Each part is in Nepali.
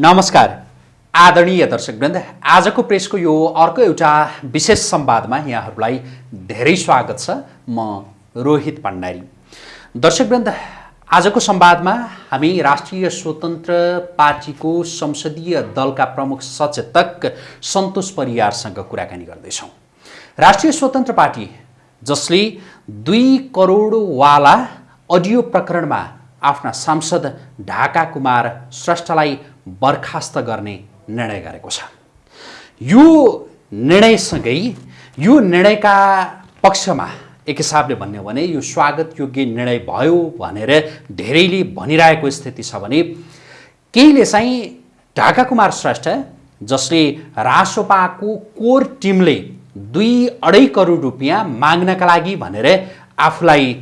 नमस्कार। आदरणीय दर्शकवृन्द आजको प्रेसको यो अर्को एउटा विशेष संवादमा यहाँहरूलाई धेरै स्वागत छ म रोहित भण्डारी दर्शकवृन्द आजको संवादमा हामी राष्ट्रिय स्वतन्त्र पार्टीको संसदीय दलका प्रमुख सचेतक सन्तोष परियारसँग कुराकानी गर्दैछौँ। राष्ट्रिय स्वतन्त्र पार्टी जसले दुई करोडवाला अडियो प्रकरणमा आफ्ना सांसद ढाका कुमार श्रेष्ठलाई बर्खास्त गर्ने निर्णय गरेको छ। यो निर्णयसँगै यो निर्णयका पक्षमा एक हिसाबले भन्यो भने यो स्वागत योग्य निर्णय भयो भनेर धेरैले भनिरहेको स्थिति छ भने केहीले चाहिँ ढाका कुमार श्रेष्ठ जसले रासोपाको कोर टिमले दुई अढाई करोड रुपियाँ माग्नका लागि भनेर आफूलाई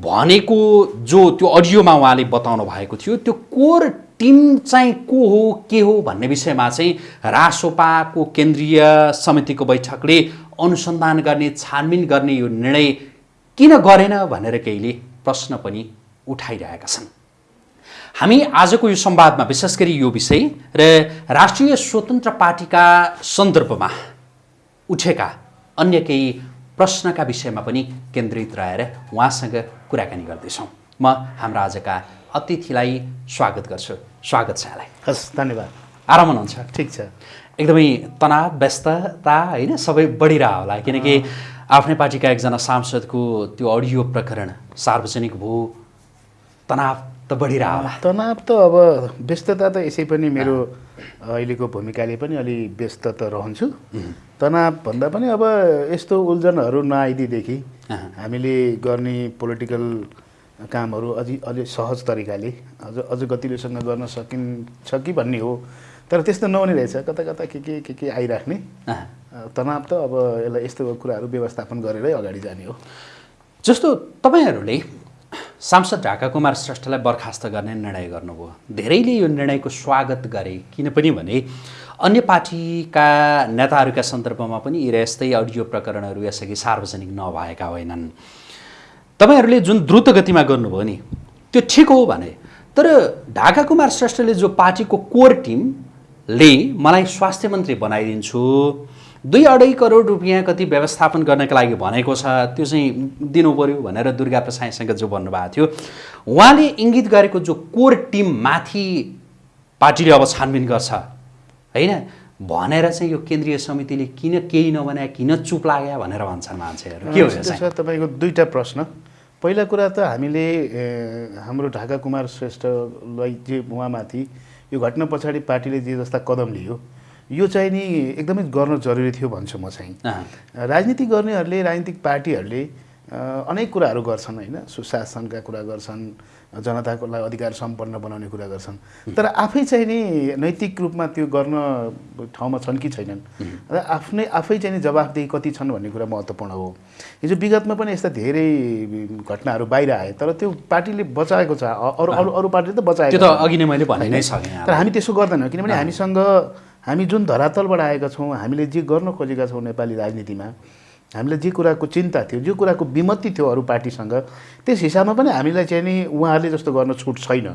भनेको जो त्यो अडियोमा उहाँले बताउनु भएको थियो त्यो कोर टिम चाहिँ को हो के हो भन्ने विषयमा चाहिँ रासोपाको केन्द्रीय समितिको बैठकले अनुसन्धान गर्ने छानबिन गर्ने यो निर्णय किन गरेन भनेर केहीले प्रश्न पनि उठाइरहेका छन्। हामी आजको यो संवादमा विशेष गरी यो विषय र राष्ट्रिय स्वतन्त्र पार्टीका सन्दर्भमा उठेका अन्य केही प्रश्नका विषयमा पनि केन्द्रित रहेर उहाँसँग कुराकानी गर्दैछौँ। म हाम्रा आजका अतिथिलाई स्वागत गर्छु। स्वागत छ यहाँलाई। हस् धन्यवाद। आराम हुनुहुन्छ? ठिक छ। एकदमै तनाव व्यस्तता होइन सबै बढिरह होला। किनकि आफ्नै पार्टीका एकजना सांसदको त्यो अडियो प्रकरण सार्वजनिक भयो तनाव त बढिरह होला। तनाव त अब व्यस्तता त यसै पनि मेरो अहिलेको भूमिकाले पनि अलि व्यस्त त रहन्छु। तनाव भन्दा पनि अब यस्तो उल्झनहरू नआइदिएदेखि हामीले गर्ने पोलिटिकल कामहरू अझै अलि सहज तरिकाले अझ अझ गतिलोसँग गर्न सकिन्छ कि भन्ने हो। तर त्यस्तो नहुने रहेछ। कता कता के के के के आइराख्ने। तनाव त अब यसलाई यस्तो कुराहरू व्यवस्थापन गरेरै अगाडि जाने हो। जस्तो तपाईँहरूले सांसद ढाका कुमार श्रेष्ठलाई बर्खास्त गर्ने निर्णय गर्नुभयो। धेरैले यो निर्णयको स्वागत गरे किनपनि भने अन्य पार्टीका नेताहरूका सन्दर्भमा यी यस्तै अडियो प्रकरणहरू यसअघि सार्वजनिक नभएका होइनन्। तपाईँहरूले जुन द्रुत गतिमा गर्नुभयो नि त्यो ठिक हो भने तर ढाका कुमार श्रेष्ठले जो पार्टीको कोर टिमले मलाई स्वास्थ्य मन्त्री बनाइदिन्छु दुई अढाई करोड रुपियाँ कति व्यवस्थापन गर्नका लागि भनेको छ त्यो चाहिँ दिनु पऱ्यो भनेर दुर्गा प्रसाईसँग जो भन्नुभएको थियो। उहाँले इङ्गित गरेको जो कोर टिम माथि पार्टीले अब छानबिन गर्छ होइन? भनेर चाहिँ यो केन्द्रीय समितिले किन केही नभने किन चुप लाग्यो भनेर भन्छन् मान्छेहरू। के हो? तपाईँको दुईवटा प्रश्न। पहिला कुरा त हामीले हाम्रो ढाका कुमार श्रेष्ठलाई जे उहाँमाथि यो घटना पछाडि पार्टीले जे जस्ता कदम लियो यो चाहिँ नि एकदमै गर्न जरुरी थियो भन्छु म चाहिँ। राजनीति गर्नेहरूले राजनीतिक पार्टीहरूले अनेक कुराहरू गर्छन् होइन। सुशासनका कुरा गर्छन् जनताको लागि अधिकार सम्पन्न बनाउने कुरा गर्छन्। तर आफै चाहिँ नि नैतिक रूपमा त्यो गर्न ठाउँमा छन् कि छैनन्। र आफ्नै आफै चाहिँ नि जवाफदेही कति छन् भन्ने कुरा महत्त्वपूर्ण हो। हिजो विगतमा पनि यस्ता धेरै घटनाहरू बाहिर आए तर त्यो पार्टीले बचाएको छ। अरू अरू अरू पार्टीले त बचाएको। अघि नै मैले भने नै सकेँ तर। हामी त्यसो गर्दैनौँ। किनभने हामीसँग हामी जुन धरातलबाट आएका छौँ हामीले जे गर्न खोजेका छौँ नेपाली राजनीतिमा हामीलाई जे कुराको चिन्ता थियो जे कुराको विमति थियो अरू पार्टीसँग त्यस हिसाबमा पनि हामीलाई चाहिँ नि उहाँहरूले जस्तो गर्न छुट छैन।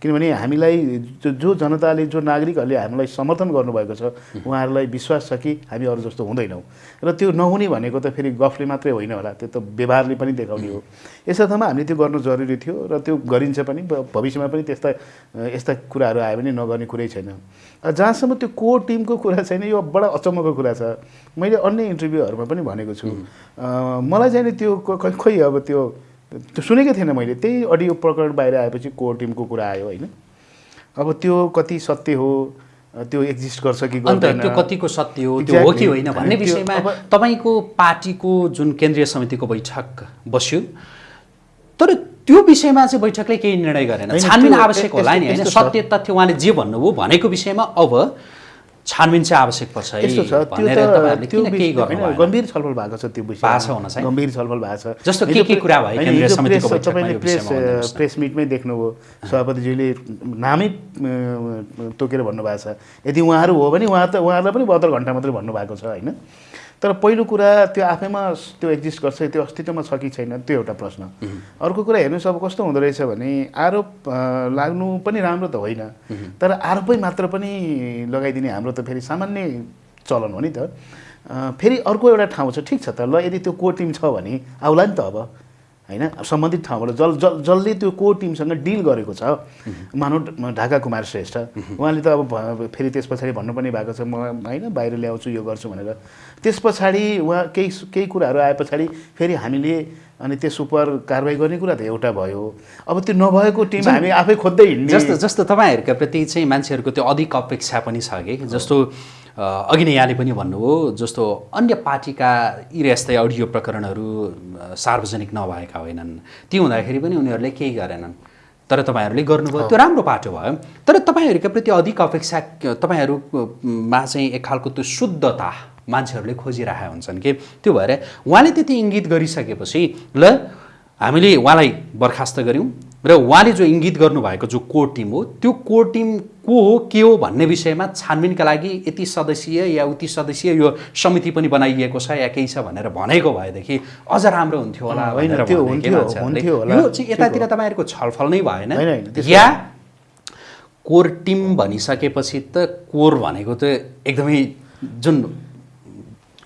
किनभने हामीलाई जो जो जनताले जो नागरिकहरूले हामीलाई समर्थन गर्नुभएको छ उहाँहरूलाई विश्वास छ कि हामी अरू जस्तो हुँदैनौँ। र त्यो नहुने भनेको त फेरि गफले मात्रै होइन होला त्यो त व्यवहारले पनि देखाउने हो। यस अर्थमा हामीले त्यो गर्नु जरुरी थियो र त्यो गरिन्छ पनि भविष्यमा पनि त्यस्ता यस्ता कुराहरू आयो भने नगर्ने कुरै छैन। जहाँसम्म त्यो कोर टिमको कुरा छैन यो बडा अचम्मको कुरा छ। मैले अन्य इन्टरभ्यूहरूमा पनि भनेको छु। मलाई चाहिँ नि त्यो क- क- खोइ अब त्यो त्यो सुनेकै थिएन मैले त्यही अडियो प्रकरण बाहिर आएपछि कोर टिमको कुरा आयो होइन अब त्यो कति सत्य हो त्यो एक्जिस्ट गर्छ कि अन्त त्यो कतिको सत्य हो त्यो हो कि. होइन भन्ने विषयमा तपाईँको पार्टीको जुन केन्द्रीय समितिको बैठक बस्यो तर त्यो विषयमा चाहिँ बैठकले केही निर्णय गरेन छानबिन आवश्यक होला नि होइन। सत्य तथ्य उहाँले जे भन्नुभयो भनेको विषयमा अब छानबिन चाहिँ आवश्यक पर्छ है यस्तो छ त्यो त? गम्भीर छलफल भएको छ त्यो विषय हुन चाहिँ। गम्भीर छलफल भएको छ। जस्तो के के कुरा भयो तपाईँले प्रेस। प्रेस मिटमै देख्नुभयो। सभापतिज्यूले नामै तोकेर भन्नुभएको छ। यदि उहाँहरू हो भने उहाँ त उहाँहरूलाई पनि बहत्तर घन्टा मात्रै भन्नुभएको छ होइन? तर पहिलो कुरा त्यो आफैमा त्यो एक्जिस्ट गर्छ त्यो अस्तित्वमा छ कि छैन त्यो एउटा प्रश्न। अर्को कुरा हेर्नुहोस् अब कस्तो हुँदो रहेछ भने आरोप लाग्नु पनि राम्रो त होइन। तर आरोपै मात्र पनि लगाइदिने हाम्रो त फेरि सामान्य चलन हो नि त। फेरि अर्को एउटा ठाउँ छ ठिक छ त ल यदि त्यो कोर टिम छ भने आउला नि त अब होइन? सम्बन्धित ठाउँबाट जल जल जसले त्यो कोर टिमसँग डिल गरेको छ मानव ढाका कुमार श्रेष्ठ उहाँले त अब फेरि त्यस पछाडि भन्नुपर्ने भएको छ म होइन बाहिर ल्याउँछु यो गर्छु भनेर। त्यस पछाडि उहाँ केही केही कुराहरू आए पछाडि फेरि हामीले अनि त्यस उप कारवाही गर्ने कुरा त एउटा भयो। अब त्यो नभएको टिम हामी आफै खोज्दै हिँड्ने। जस्तो जस्तो तपाईँहरूका प्रति चाहिँ मान्छेहरूको त्यो अधिक अपेक्षा पनि छ कि? जस्तो अघि नै यहाँले पनि भन्नुभयो जस्तो अन्य पार्टीका यी यस्तै अडियो प्रकरणहरू सार्वजनिक नभएका होइनन्। ती हुँदाखेरि पनि उनीहरूले केही गरेनन्। तर तपाईँहरूले गर्नुभयो त्यो राम्रो पाटो भयो। तर तपाईँहरूका प्रति अधिक अपेक्षा तपाईँहरूमा चाहिँ एक खालको त्यो शुद्धता मान्छेहरूले खोजिरहेका हुन्छन् कि? त्यो भएर उहाँले त्यति इङ्गित गरिसकेपछि ल हामीले उहाँलाई बर्खास्त गऱ्यौँ र उहाँले जो इङ्गित गर्नुभएको जो कोर टिम हो त्यो कोर टिम को हो के हो भन्ने विषयमा छानबिनका लागि यति सदस्यीय या उति सदस्यीय यो समिति पनि बनाइएको छ या केही छ भनेर भनेको भएदेखि अझ राम्रो हुन्थ्यो होला। यो चाहिँ यतातिर तपाईँहरूको छलफल नै भएन। या कोर टिम भनिसकेपछि त कोर भनेको त एकदमै जुन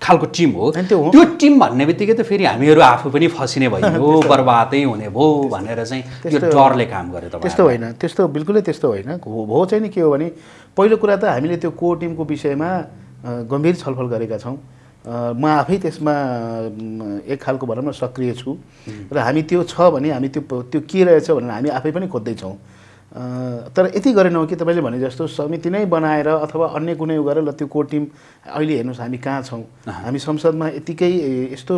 खालको टिम हो। त्यो। त्यो टिम भन्ने बित्तिकै त फेरि हामीहरू आफू पनि फसिने भयो बर्बादै हुने भयो भनेर चाहिँ यो त्यस्तो- डरले काम गरे त्यस्तो तपाईँ होइन त्यस्तो बिल्कुलै त्यस्तो होइन। हो चाहिँ नि के हो भने पहिलो कुरा त हामीले त्यो कोर टिमको विषयमा गम्भीर छलफल गरेका छौँ। म आफै त्यसमा एक खालको भनौँ न सक्रिय छु। र हामी त्यो छ भने हामी त्यो त्यो के रहेछ भनेर हामी आफै पनि खोज्दैछौँ तर यति गरेनौँ कि तपाईँले भने जस्तो समिति नै बनाएर अथवा अन्य कुनै गरेर ल त्यो कोर टिम अहिले हेर्नुहोस् हामी कहाँ छौँ? हामी संसदमा यतिकै यस्तो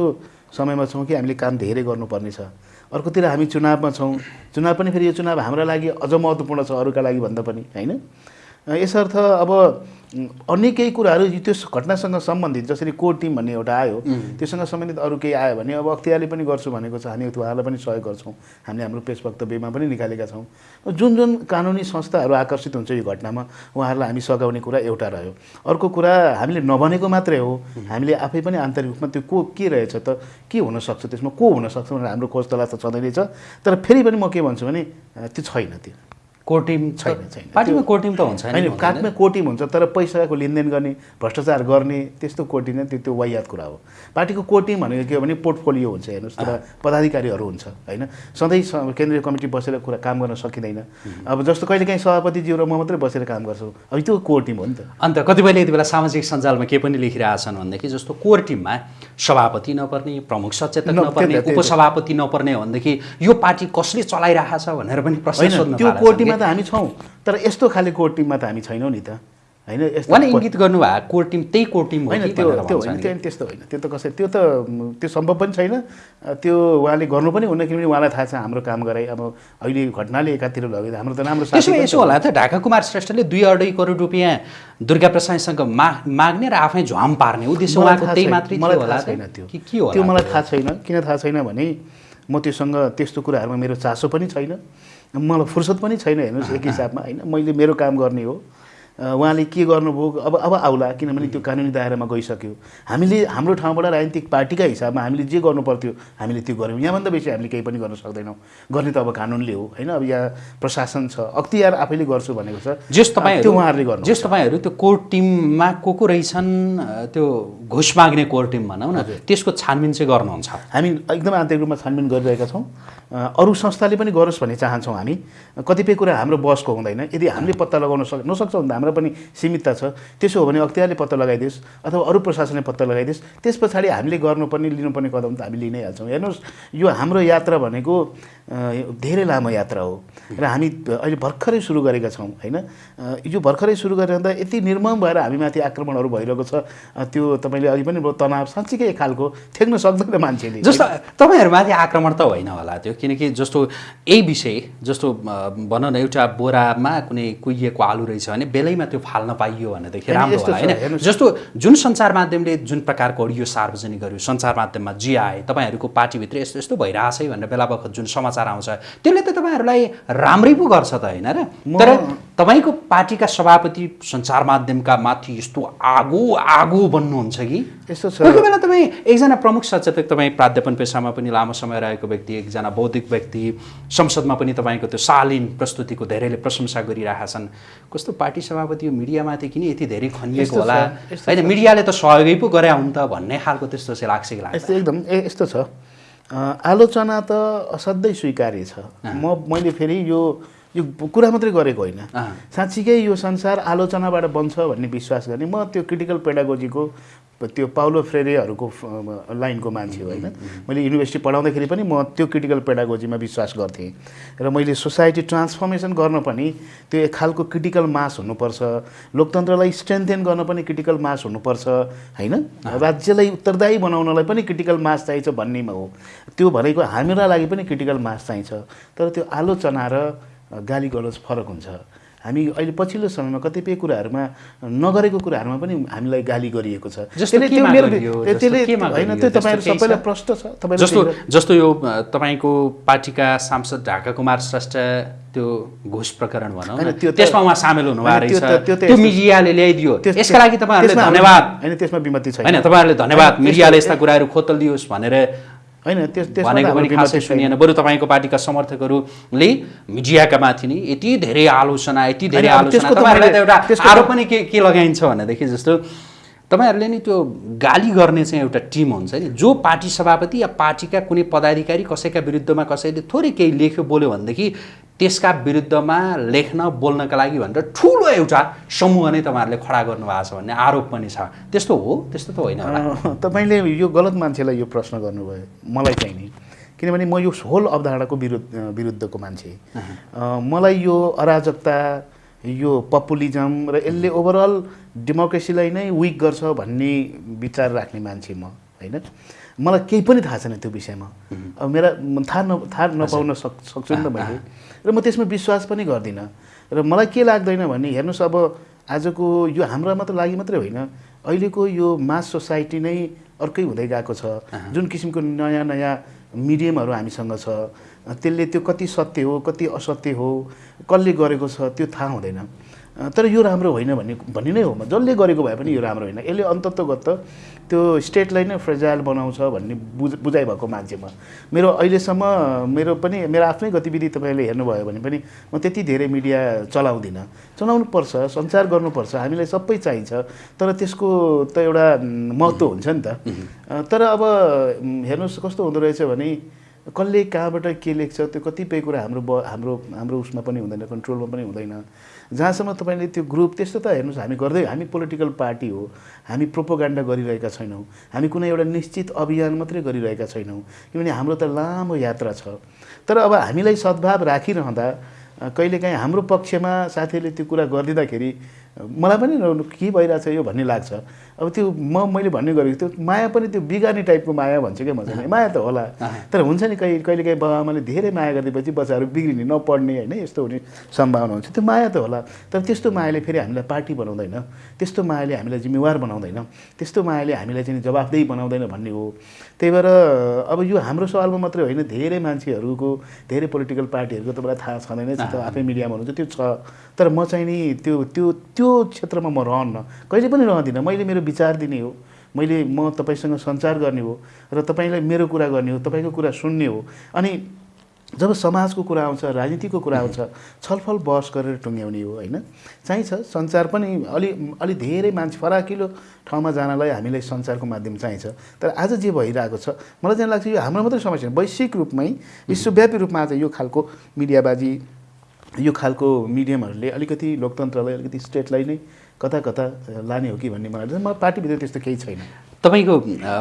समयमा छौँ कि हामीले काम धेरै गर्नुपर्ने छ। अर्कोतिर हामी चुनावमा छौँ। चुनाव पनि फेरि यो चुनाव हाम्रा लागि अझ महत्त्वपूर्ण छ अरूका लागि भन्दा पनि होइन? यसर्थ अब अन्य केही कुराहरू त्यो घटनासँग सम्बन्धित जसरी कोर टिम भन्ने एउटा आयो त्योसँग सम्बन्धित अरू केही आयो भने अब अख्तियारले पनि गर्छु भनेको छ हामी उहाँलाई पनि सहयोग गर्छौँ। हामीले हाम्रो प्रेस वक्तव्यमा पनि निकालेका छौँ। जुन जुन कानुनी संस्थाहरू आकर्षित हुन्छ यो घटनामा उहाँहरूलाई हामी सघाउने कुरा एउटा रह्यो। अर्को कुरा हामीले नभनेको मात्रै हो। हामीले आफै पनि आन्तरिक रूपमा त्यो को के रहेछ त के हुनसक्छ त्यसमा को हुनसक्छ भनेर हाम्रो खोज तलास त छँदै नै छ। तर फेरि पनि म के भन्छु भने त्यो छैन त्यो। कोर टिम छैन, छैन। पार्टीमा कोर टिम त हुन्छ होइन हुँदैन? काठमा कोटी हुन्छ तर पैसाको लेनदेन गर्ने भ्रष्टाचार गर्ने त्यस्तो कोटी नै त्यो त्यो वाहियात कुरा हो पार्टीको कोटी भनेको के हो भने पोर्टफोलियो हुन्छ हेर्नुहोस् तर पदाधिकारीहरू हुन्छ होइन सधैँ केन्द्रीय कमिटी बसेर कुरा काम गर्न सकिँदैन अब जस्तो कहिलेकाहीँ सभापतिज्यू र म मात्रै बसेर काम गर्छु अब त्यो कोर टिम हो नि त अन्त कतिपयले यति बेला सामाजिक सञ्जालमा के पनि लेखिरहेछन् भनेदेखि जस्तो कोर टिममा सभापति नपर्ने प्रमुख सचेतक नपर्ने। उपसभापति नपर्ने भनेदेखि यो पार्टी कसले चलाइरहेछ भनेर पनि प्रश्न सोध्न त्यो कोर कि? टिममा त हामी छौँ तर यस्तो खाले कोर टिममा त हामी छैनौँ नि त होइन यस्तो उहाँले इङ्गित गर्नुभएको कोर टिम त्यही कोर टिम हो होइन त्यो त्यो होइन? त्यो त्यस्तो होइन त्यो त कसै त्यो त त्यो सम्भव पनि छैन त्यो उहाँले गर्नु पनि हुन्न किनभने उहाँलाई थाहा छ हाम्रो काम गराइ अब अहिले घटनाले एकातिर लग्यो हाम्रो त राम्रो त्यसो यसो। होला त ढाका कुमार श्रेष्ठले दुई अढाई करोड रुपियाँ दुर्गा प्रसादसँग मा माग्ने र आफै झ्वाम पार्ने उद्देश्य उहाँको त्यही मात्रै मलाई थाहा? छैन त्यो कि होला त्यो मलाई? थाहा छैन किन थाहा छैन भने म त्योसँग त्यस्तो कुराहरूमा मेरो चासो पनि छैन मलाई फुर्सद पनि छैन हेर्नुहोस् एक हिसाबमा होइन? मैले मेरो काम गर्ने हो। उहाँले के गर्नुभयो? अब अब आउला किनभने त्यो कानुनी दायरामा गइसक्यो। हामीले हाम्रो ठाउँबाट राजनीतिक पार्टीका हिसाबमा हामीले जे गर्नु पर्थ्यो हामीले त्यो गऱ्यौँ। यहाँभन्दा बेसी हामीले केही पनि गर्न सक्दैनौँ। गर्ने त अब कानुनले हो होइन? अब यहाँ प्रशासन छ। अख्तियार आफैले गर्छु भनेको छ। जेस तपाईँहरू त्यो उहाँहरूले गर्नु जेस तपाईँहरू त्यो कोर टिममा को को रहेछन् त्यो घुस माग्ने कोर टिम भनौँ न त्यसको छानबिन चाहिँ गर्नुहुन्छ। हामी एकदम आन्तरिक रूपमा छानबिन गरिरहेका छौँ। अरू संस्थाले पनि गरोस् भन्ने चाहन्छौँ हामी। कतिपय कुरा हाम्रो बसको हुँदैन। यदि हामीले पत्ता लगाउन सक नसक्छौँ भने त हाम्रो पनि सीमितता छ। त्यसो हो भने अख्तियारले पत्ता लगाइदियोस् अथवा अरू प्रशासनले पत्ता लगाइदियोस्। त्यस पछाडि हामीले गर्नुपर्ने लिनुपर्ने कदम त हामी लिइ नै हाल्छौँ। हेर्नुहोस् यो हाम्रो यात्रा भनेको धेरै लामो यात्रा हो। र हामी अहिले भर्खरै सुरु गरेका छौँ होइन? यो भर्खरै सुरु गरिरहँदा यति निर्मम भएर हामीमाथि आक्रमणहरू भइरहेको छ। त्यो तपाईँले अघि पनि तनाव साँच्चीकै खालको थ्याक्न सक्दैन मान्छेले। जस्तो तपाईँहरूमाथि आक्रमण त होइन होला त्यो किनकि जस्तो यही विषय जस्तो भनौँ न एउटा बोरामा कुनै कुहिएको आलु रहेछ भने बेलैमा त्यो फाल्न पाइयो भनेदेखि राम्रो होला होइन। जस्तो जुन सञ्चार माध्यमले जुन प्रकारको अडियो सार्वजनिक गर्यो सञ्चार माध्यममा जे आए तपाईँहरूको पार्टीभित्र यस्तो यस्तो भइरहेछ है भनेर बेला बखत जुन समाचार आउँछ त्यसले त तपाईँहरूलाई राम्रै पो गर्छ त होइन र? तर तपाईँको पार्टीका सभापति सञ्चार माध्यमका माथि यस्तो आगो आगो बन्नुहुन्छ कि? यस्तो छ। कोही बेला तपाईँ एकजना प्रमुख सचेतक तपाईँ प्राध्यापन पेसामा पनि लामो समय रहेको व्यक्ति एकजना बौद्धिक व्यक्ति संसदमा पनि तपाईँको त्यो शालीन प्रस्तुतिको धेरैले प्रशंसा गरिरहेका छन् कस्तो पार्टी सभापति यो मिडियामाथि किन यति धेरै खनिएको होला? होइन मिडियाले त सहयोगै पो गरे हुन् त भन्ने खालको त्यस्तो चाहिँ लाग्छ कि लाग्छ एकदम ए यस्तो छ। आलोचना त असाध्यै स्वीकार्य छ। म मैले फेरि यो यो कुरा मात्रै गरेको होइन। साँच्चीकै यो संसार आलोचनाबाट बन्छ भन्ने विश्वास गर्ने। म त्यो क्रिटिकल पेडागोजीको त्यो पाउलो फ्रेरेहरूको लाइनको मान्छे हो होइन? मैले युनिभर्सिटी पढाउँदाखेरि पनि म त्यो क्रिटिकल पेडागोजीमा विश्वास गर्थेँ। र मैले सोसाइटी ट्रान्सफर्मेसन गर्न पनि त्यो एक खालको क्रिटिकल मास हुनुपर्छ। लोकतन्त्रलाई स्ट्रेन्थेन गर्न पनि क्रिटिकल मास हुनुपर्छ होइन? राज्यलाई उत्तरदायी बनाउनलाई पनि क्रिटिकल मास चाहिन्छ भन्नेमा हो। त्यो भनेको हाम्रा लागि पनि क्रिटिकल मास चाहिन्छ। तर त्यो आलोचना र गाली गलोच फरक हुन्छ। हामी अहिले पछिल्लो समयमा कतिपय कुराहरूमा नगरेको कुराहरूमा पनि हामीलाई गाली गरिएको छ जस्तो त्यसले- केमा त्यो मेरो गरियो? त्यो- त्यसले जस्तो केमा होइन गरियो? त्यो जस्तो तपाईँहरू केही छ? सबैलाई प्रश्न छ तपाईँले जस्तो त्यही- जस्तो यो तपाईँको पार्टीका सांसद ढाका कुमार श्रेष्ठ त्यो घुस प्रकरण भनौँ त्यो त्यसमा उहाँ सामेल हुनुभएको रहेछ त्यो मिडियाले ल्याइदियो यसका लागि तपाईँहरूले धन्यवाद होइन त्यसमा विमति छैन होइन तपाईँहरूले धन्यवाद मिडियाले यस्ता कुराहरू खोतल दियोस् भनेर होइन भनेको पनि खासै। सुनिएन। बरु तपाईँको पार्टीका समर्थकहरूले मिडियाका माथि नै यति धेरै आलोचना यति धेरै आलोचना। तपाईँहरूलाई त एउटा आरोप पनि के के लगाइन्छ भनेदेखि जस्तो तपाईँहरूले नि त्यो गाली गर्ने चाहिँ एउटा टिम हुन्छ नि। जो पार्टी सभापति या पार्टीका कुनै पदाधिकारी कसैका विरुद्धमा कसैले थोरै केही लेख्यो बोल्यो भनेदेखि त्यसका विरुद्धमा लेख्न बोल्नका लागि भनेर ठुलो एउटा समूह नै तपाईँहरूले खडा गर्नुभएको छ भन्ने आरोप पनि छ। त्यस्तो हो? त्यस्तो त होइन तपाईँले यो गलत मान्छेलाई यो प्रश्न गर्नुभयो। मलाई चाहिँ नि। किनभने म यो होल अवधारणाको विरुद्ध विरुद्धको मान्छे। मलाई यो अराजकता यो पपुलिजम र यसले ओभरअल डेमोक्रेसीलाई नै विक गर्छ भन्ने विचार राख्ने मान्छे म होइन? मलाई केही पनि थाहा छैन त्यो विषयमा। अब मेरा थाहा न थाहा नपाउन सक् सक्छु नि त मैले। र म त्यसमा विश्वास पनि गर्दिनँ। र मलाई के लाग्दैन भने हेर्नुहोस् अब आजको यो हाम्रो मात्र लागि मात्रै होइन अहिलेको यो मास सोसाइटी नै अर्कै हुँदै गएको छ। जुन किसिमको नयाँ नयाँ मिडियमहरू हामीसँग छ त्यसले त्यो कति सत्य हो कति असत्य हो कसले गरेको छ त्यो थाहा हुँदैन। तर यो राम्रो होइन भन्ने भन्ने नै हो जसले गरेको भए पनि यो राम्रो होइन। यसले अन्तत्वगत त्यो स्टेटलाई नै फ्रेजाइल बनाउँछ भन्ने बुझ बुझाइ भएको मान्छे म। मेरो अहिलेसम्म मेरो पनि मेरो आफ्नै गतिविधि तपाईँले हेर्नुभयो भने पनि म त्यति धेरै मिडिया चलाउँदिनँ। चलाउनु पर्छ सञ्चार गर्नुपर्छ हामीलाई सबै चाहिन्छ। तर त्यसको त एउटा महत्त्व हुन्छ नि त। तर अब हेर्नुहोस् कस्तो हुँदो रहेछ भने कसले कहाँबाट के लेख्छ त्यो कतिपय कुरा हाम्रो ब हाम्रो हाम्रो उसमा पनि हुँदैन कन्ट्रोलमा पनि हुँदैन। जहाँसम्म तपाईँले त्यो ग्रुप त्यस्तो त हेर्नुहोस् हामी गर्दै हामी पोलिटिकल पार्टी हो हामी प्रोपोगान्डा गरिरहेका छैनौँ हामी कुनै एउटा निश्चित अभियान मात्रै गरिरहेका छैनौँ किनभने हाम्रो त लामो यात्रा छ। तर अब हामीलाई सद्भाव राखिरहँदा कहिलेकाहीँ हाम्रो पक्षमा साथीहरूले त्यो कुरा गरिदिँदाखेरि मलाई पनि के भइरहेछ यो भन्ने लाग्छ। अब त्यो म मैले भन्ने गरेको त्यो माया पनि त्यो बिगार्ने टाइपको माया भन्छु क्या म चाहिँ माया त होला। तर हुन्छ नि कहिले कहिलेकाहीँ बाबा आमाले धेरै माया गरिदिएपछि बच्चाहरू बिग्रिने नपढ्ने होइन यस्तो हुने सम्भावना हुन्छ। त्यो माया त होला। तर त्यस्तो मायाले फेरि हामीलाई पार्टी बनाउँदैन। त्यस्तो मायाले हामीलाई जिम्मेवार बनाउँदैन। त्यस्तो मायाले हामीलाई चाहिँ जवाफदेही बनाउँदैन भन्ने हो। त्यही भएर अब यो हाम्रो सवालमा मात्रै होइन। धेरै मान्छेहरूको धेरै पोलिटिकल पार्टीहरूको तपाईँलाई थाहा छँदैन आफै मिडियामा हुनुहुन्छ त्यो छ। तर म चाहिँ नि त्यो त्यो त्यो क्षेत्रमा म रहन्न। कहिले पनि रहँदिनँ। मैले मेरो विचार दिने हो। मैले म तपाईँसँग सञ्चार गर्ने हो र तपाईँलाई मेरो कुरा गर्ने हो तपाईँको कुरा सुन्ने हो। अनि जब समाजको कुरा आउँछ राजनीतिको कुरा आउँछ छलफल बहस गरेर टुङ्ग्याउने हो होइन? चाहिन्छ सञ्चार पनि अलि अलि धेरै मान्छे फराकिलो ठाउँमा जानलाई हामीलाई सञ्चारको माध्यम चाहिन्छ। तर आज जे भइरहेको छ मलाई चाहिँ लाग्छ यो हाम्रो मात्रै समस्या। वैश्विक रूपमै विश्वव्यापी रूपमा आज यो खालको मिडियाबाजी यो खालको मिडियमहरूले अलिकति लोकतन्त्रलाई अलिकति स्टेटलाई नै कता कता लाने हो कि भन्ने मलाई म पार्टीभित्र त्यस्तो केही छैन। तपाईँको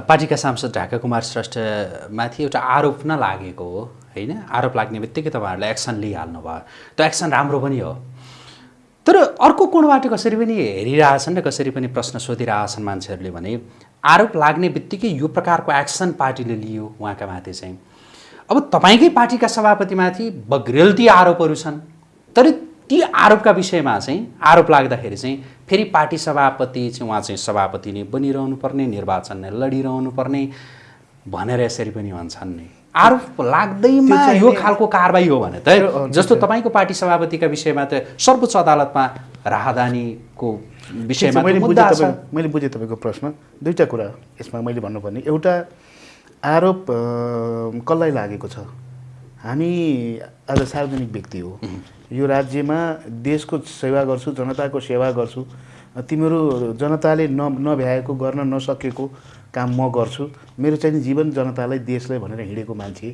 पार्टीका सांसद ढाका कुमार श्रेष्ठमाथि एउटा आरोप न लागेको हो होइन? आरोप लाग्ने बित्तिकै तपाईँहरूले एक्सन लिइहाल्नु भयो। त्यो एक्सन राम्रो पनि हो। तर अर्को कोणबाट कसरी पनि हेरिरहेछन् र कसरी पनि प्रश्न सोधिरहेछन् मान्छेहरूले भने आरोप लाग्ने बित्तिकै यो प्रकारको एक्सन पार्टीले लियो उहाँका माथि चाहिँ। अब तपाईँकै पार्टीका सभापतिमाथि बग्रेलती आरोपहरू छन्। तर ती आरोपका विषयमा चाहिँ आरोप लाग्दाखेरि चाहिँ फेरि पार्टी सभापति चाहिँ उहाँ चाहिँ सभापति नै बनिरहनु पर्ने निर्वाचन नै लडिरहनु पर्ने भनेर यसरी पनि भन्छन् नि। आरोप लाग्दैमा यो खालको कारवाही हो भने त जस्तो तपाईँको पार्टी सभापतिका विषयमा त सर्वोच्च अदालतमा राहदानीको विषयमा मैले बुझेँ तपाईँ मैले बुझेँ तपाईँको प्रश्न। दुईवटा कुरा यसमा मैले भन्नुपर्ने। एउटा आरोप कसलाई लागेको छ? हामी आज सार्वजनिक व्यक्ति हो। यो राज्यमा देशको सेवा गर्छु जनताको सेवा गर्छु तिमीहरू जनताले न नभ्याएको गर्न नसकेको काम म गर्छु। मेरो चाहिँ जीवन जनतालाई देशलाई भनेर हिँडेको मान्छे।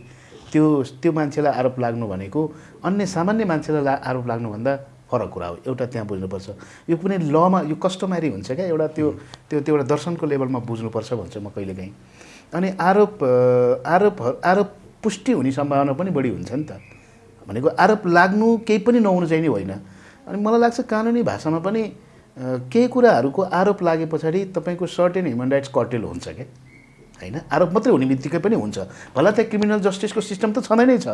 त्यो त्यो मान्छेलाई आरोप लाग्नु भनेको अन्य सामान्य मान्छेलाई ला आरोप लाग्नुभन्दा फरक कुरा हो। एउटा त्यहाँ बुझ्नुपर्छ। यो कुनै लमा यो कस्टमरी हुन्छ क्या? एउटा त्यो त्यो त्यो एउटा दर्शनको लेभलमा बुझ्नुपर्छ भन्छु म कहिलेकाहीँ। अनि आरोप आरोप आरोप पुष्टि हुने सम्भावना पनि बढी हुन्छ नि त। भनेको आरोप लाग्नु केही पनि नहुनु चाहिँ नि होइन। अनि मलाई लाग्छ कानुनी भाषामा पनि केही कुराहरूको आरोप लागे पछाडि तपाईँको सर्टेन ह्युमन राइट्स कर्टेल हुन्छ क्या होइन? आरोप मात्रै हुने बित्तिकै पनि हुन्छ। भला त्यहाँ क्रिमिनल जस्टिसको सिस्टम त छँदै नै छ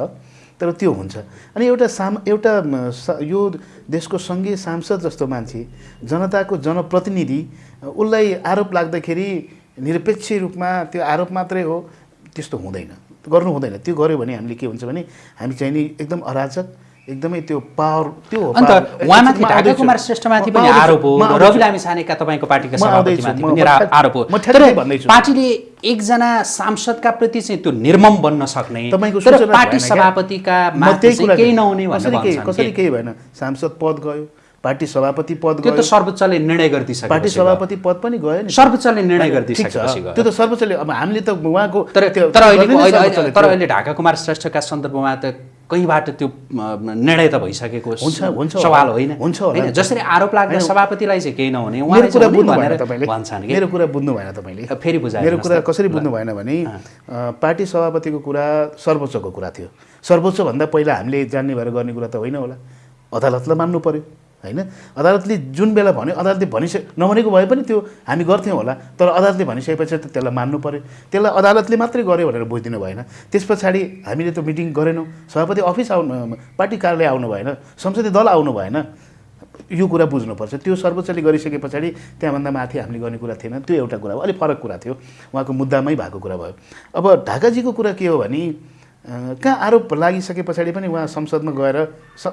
तर त्यो हुन्छ। अनि एउटा साम एउटा यो देशको सङ्घीय सांसद जस्तो मान्छे जनताको जनप्रतिनिधि उसलाई आरोप लाग्दाखेरि निरपेक्ष रूपमा त्यो आरोप मात्रै हो त्यस्तो हुँदैन। गर्नु हुँदैन त्यो गऱ्यो भने हामीले के हुन्छ भने हामी चाहिँ नि एकदम अराजक एकदमै त्यो पावर त्यो अन्त। कुमार श्रेष्ठमाथि पनि आरोप हो। रवि लामी तपाईँको पार्टीका सभापतिमाथि पनि आरोप हो। पार्टीले एकजना सांसदका प्रति चाहिँ त्यो निर्मम बन्न सक्ने तपाईँको पार्टी? सभापतिका केही नहुने कसरी? केही भएन सांसद पद गयो पार्टी सभापति पद त्यो त सर्वोच्चले निर्णय गरिदिइसकेपछि पार्टी। सभापति पद पनि गयो नि। सर्वोच्चले निर्णय ठिक गरिदिइसकेपछि छ। गयो। त्यो त सर्वोच्चले अब हामीले त उहाँको तर तर अहिले तर। अहिले ढाका कुमार श्रेष्ठका सन्दर्भमा त कहीँबाट त्यो निर्णय त भइसकेको हुन्छ, हुन्छ सवाल। होइन। हुन्छ। होइन जसरी आरोप लाग्दा होइन। सभापतिलाई चाहिँ केही नहुने। मेरो कुरा बुझ्नु भएन तपाईँले। भन्छन् मेरो कुरा बुझ्नु भएन तपाईँले। फेरि बुझाइदिनुहोस् मेरो कुरा। कसरी बुझ्नु भएन भने पार्टी सभापतिको कुरा सर्वोच्चको कुरा थियो। सर्वोच्चभन्दा पहिला हामीले जान्ने भएर गर्ने कुरा त होइन होला। अदालतलाई मान्नु पर्यो। होइन? अदालतले जुन बेला भन्यो अदालतले भनिसके नभनेको भए पनि त्यो हामी गर्थ्यौँ होला तर अदालतले भनिसकेपछि त त्यसलाई मान्नु पर्यो। त्यसलाई अदालतले मात्रै गर्यो भनेर बुझिदिनु भएन। त्यस पछाडि हामीले त्यो मिटिङ गरेनौँ। सभापति अफिस आउनु पार्टी कार्यालय आउनु भएन संसदीय दल आउनु भएन। यो कुरा बुझ्नुपर्छ। त्यो सर्वोच्चले गरिसके पछाडि त्यहाँभन्दा माथि हामीले गर्ने कुरा थिएन। त्यो एउटा कुरा हो। अलिक फरक कुरा थियो। उहाँको मुद्दामै भएको कुरा भयो। अब ढाकाजीको कुरा के हो भने कहाँ आरोप लागिसके पछाडि पनि उहाँ संसदमा गएर स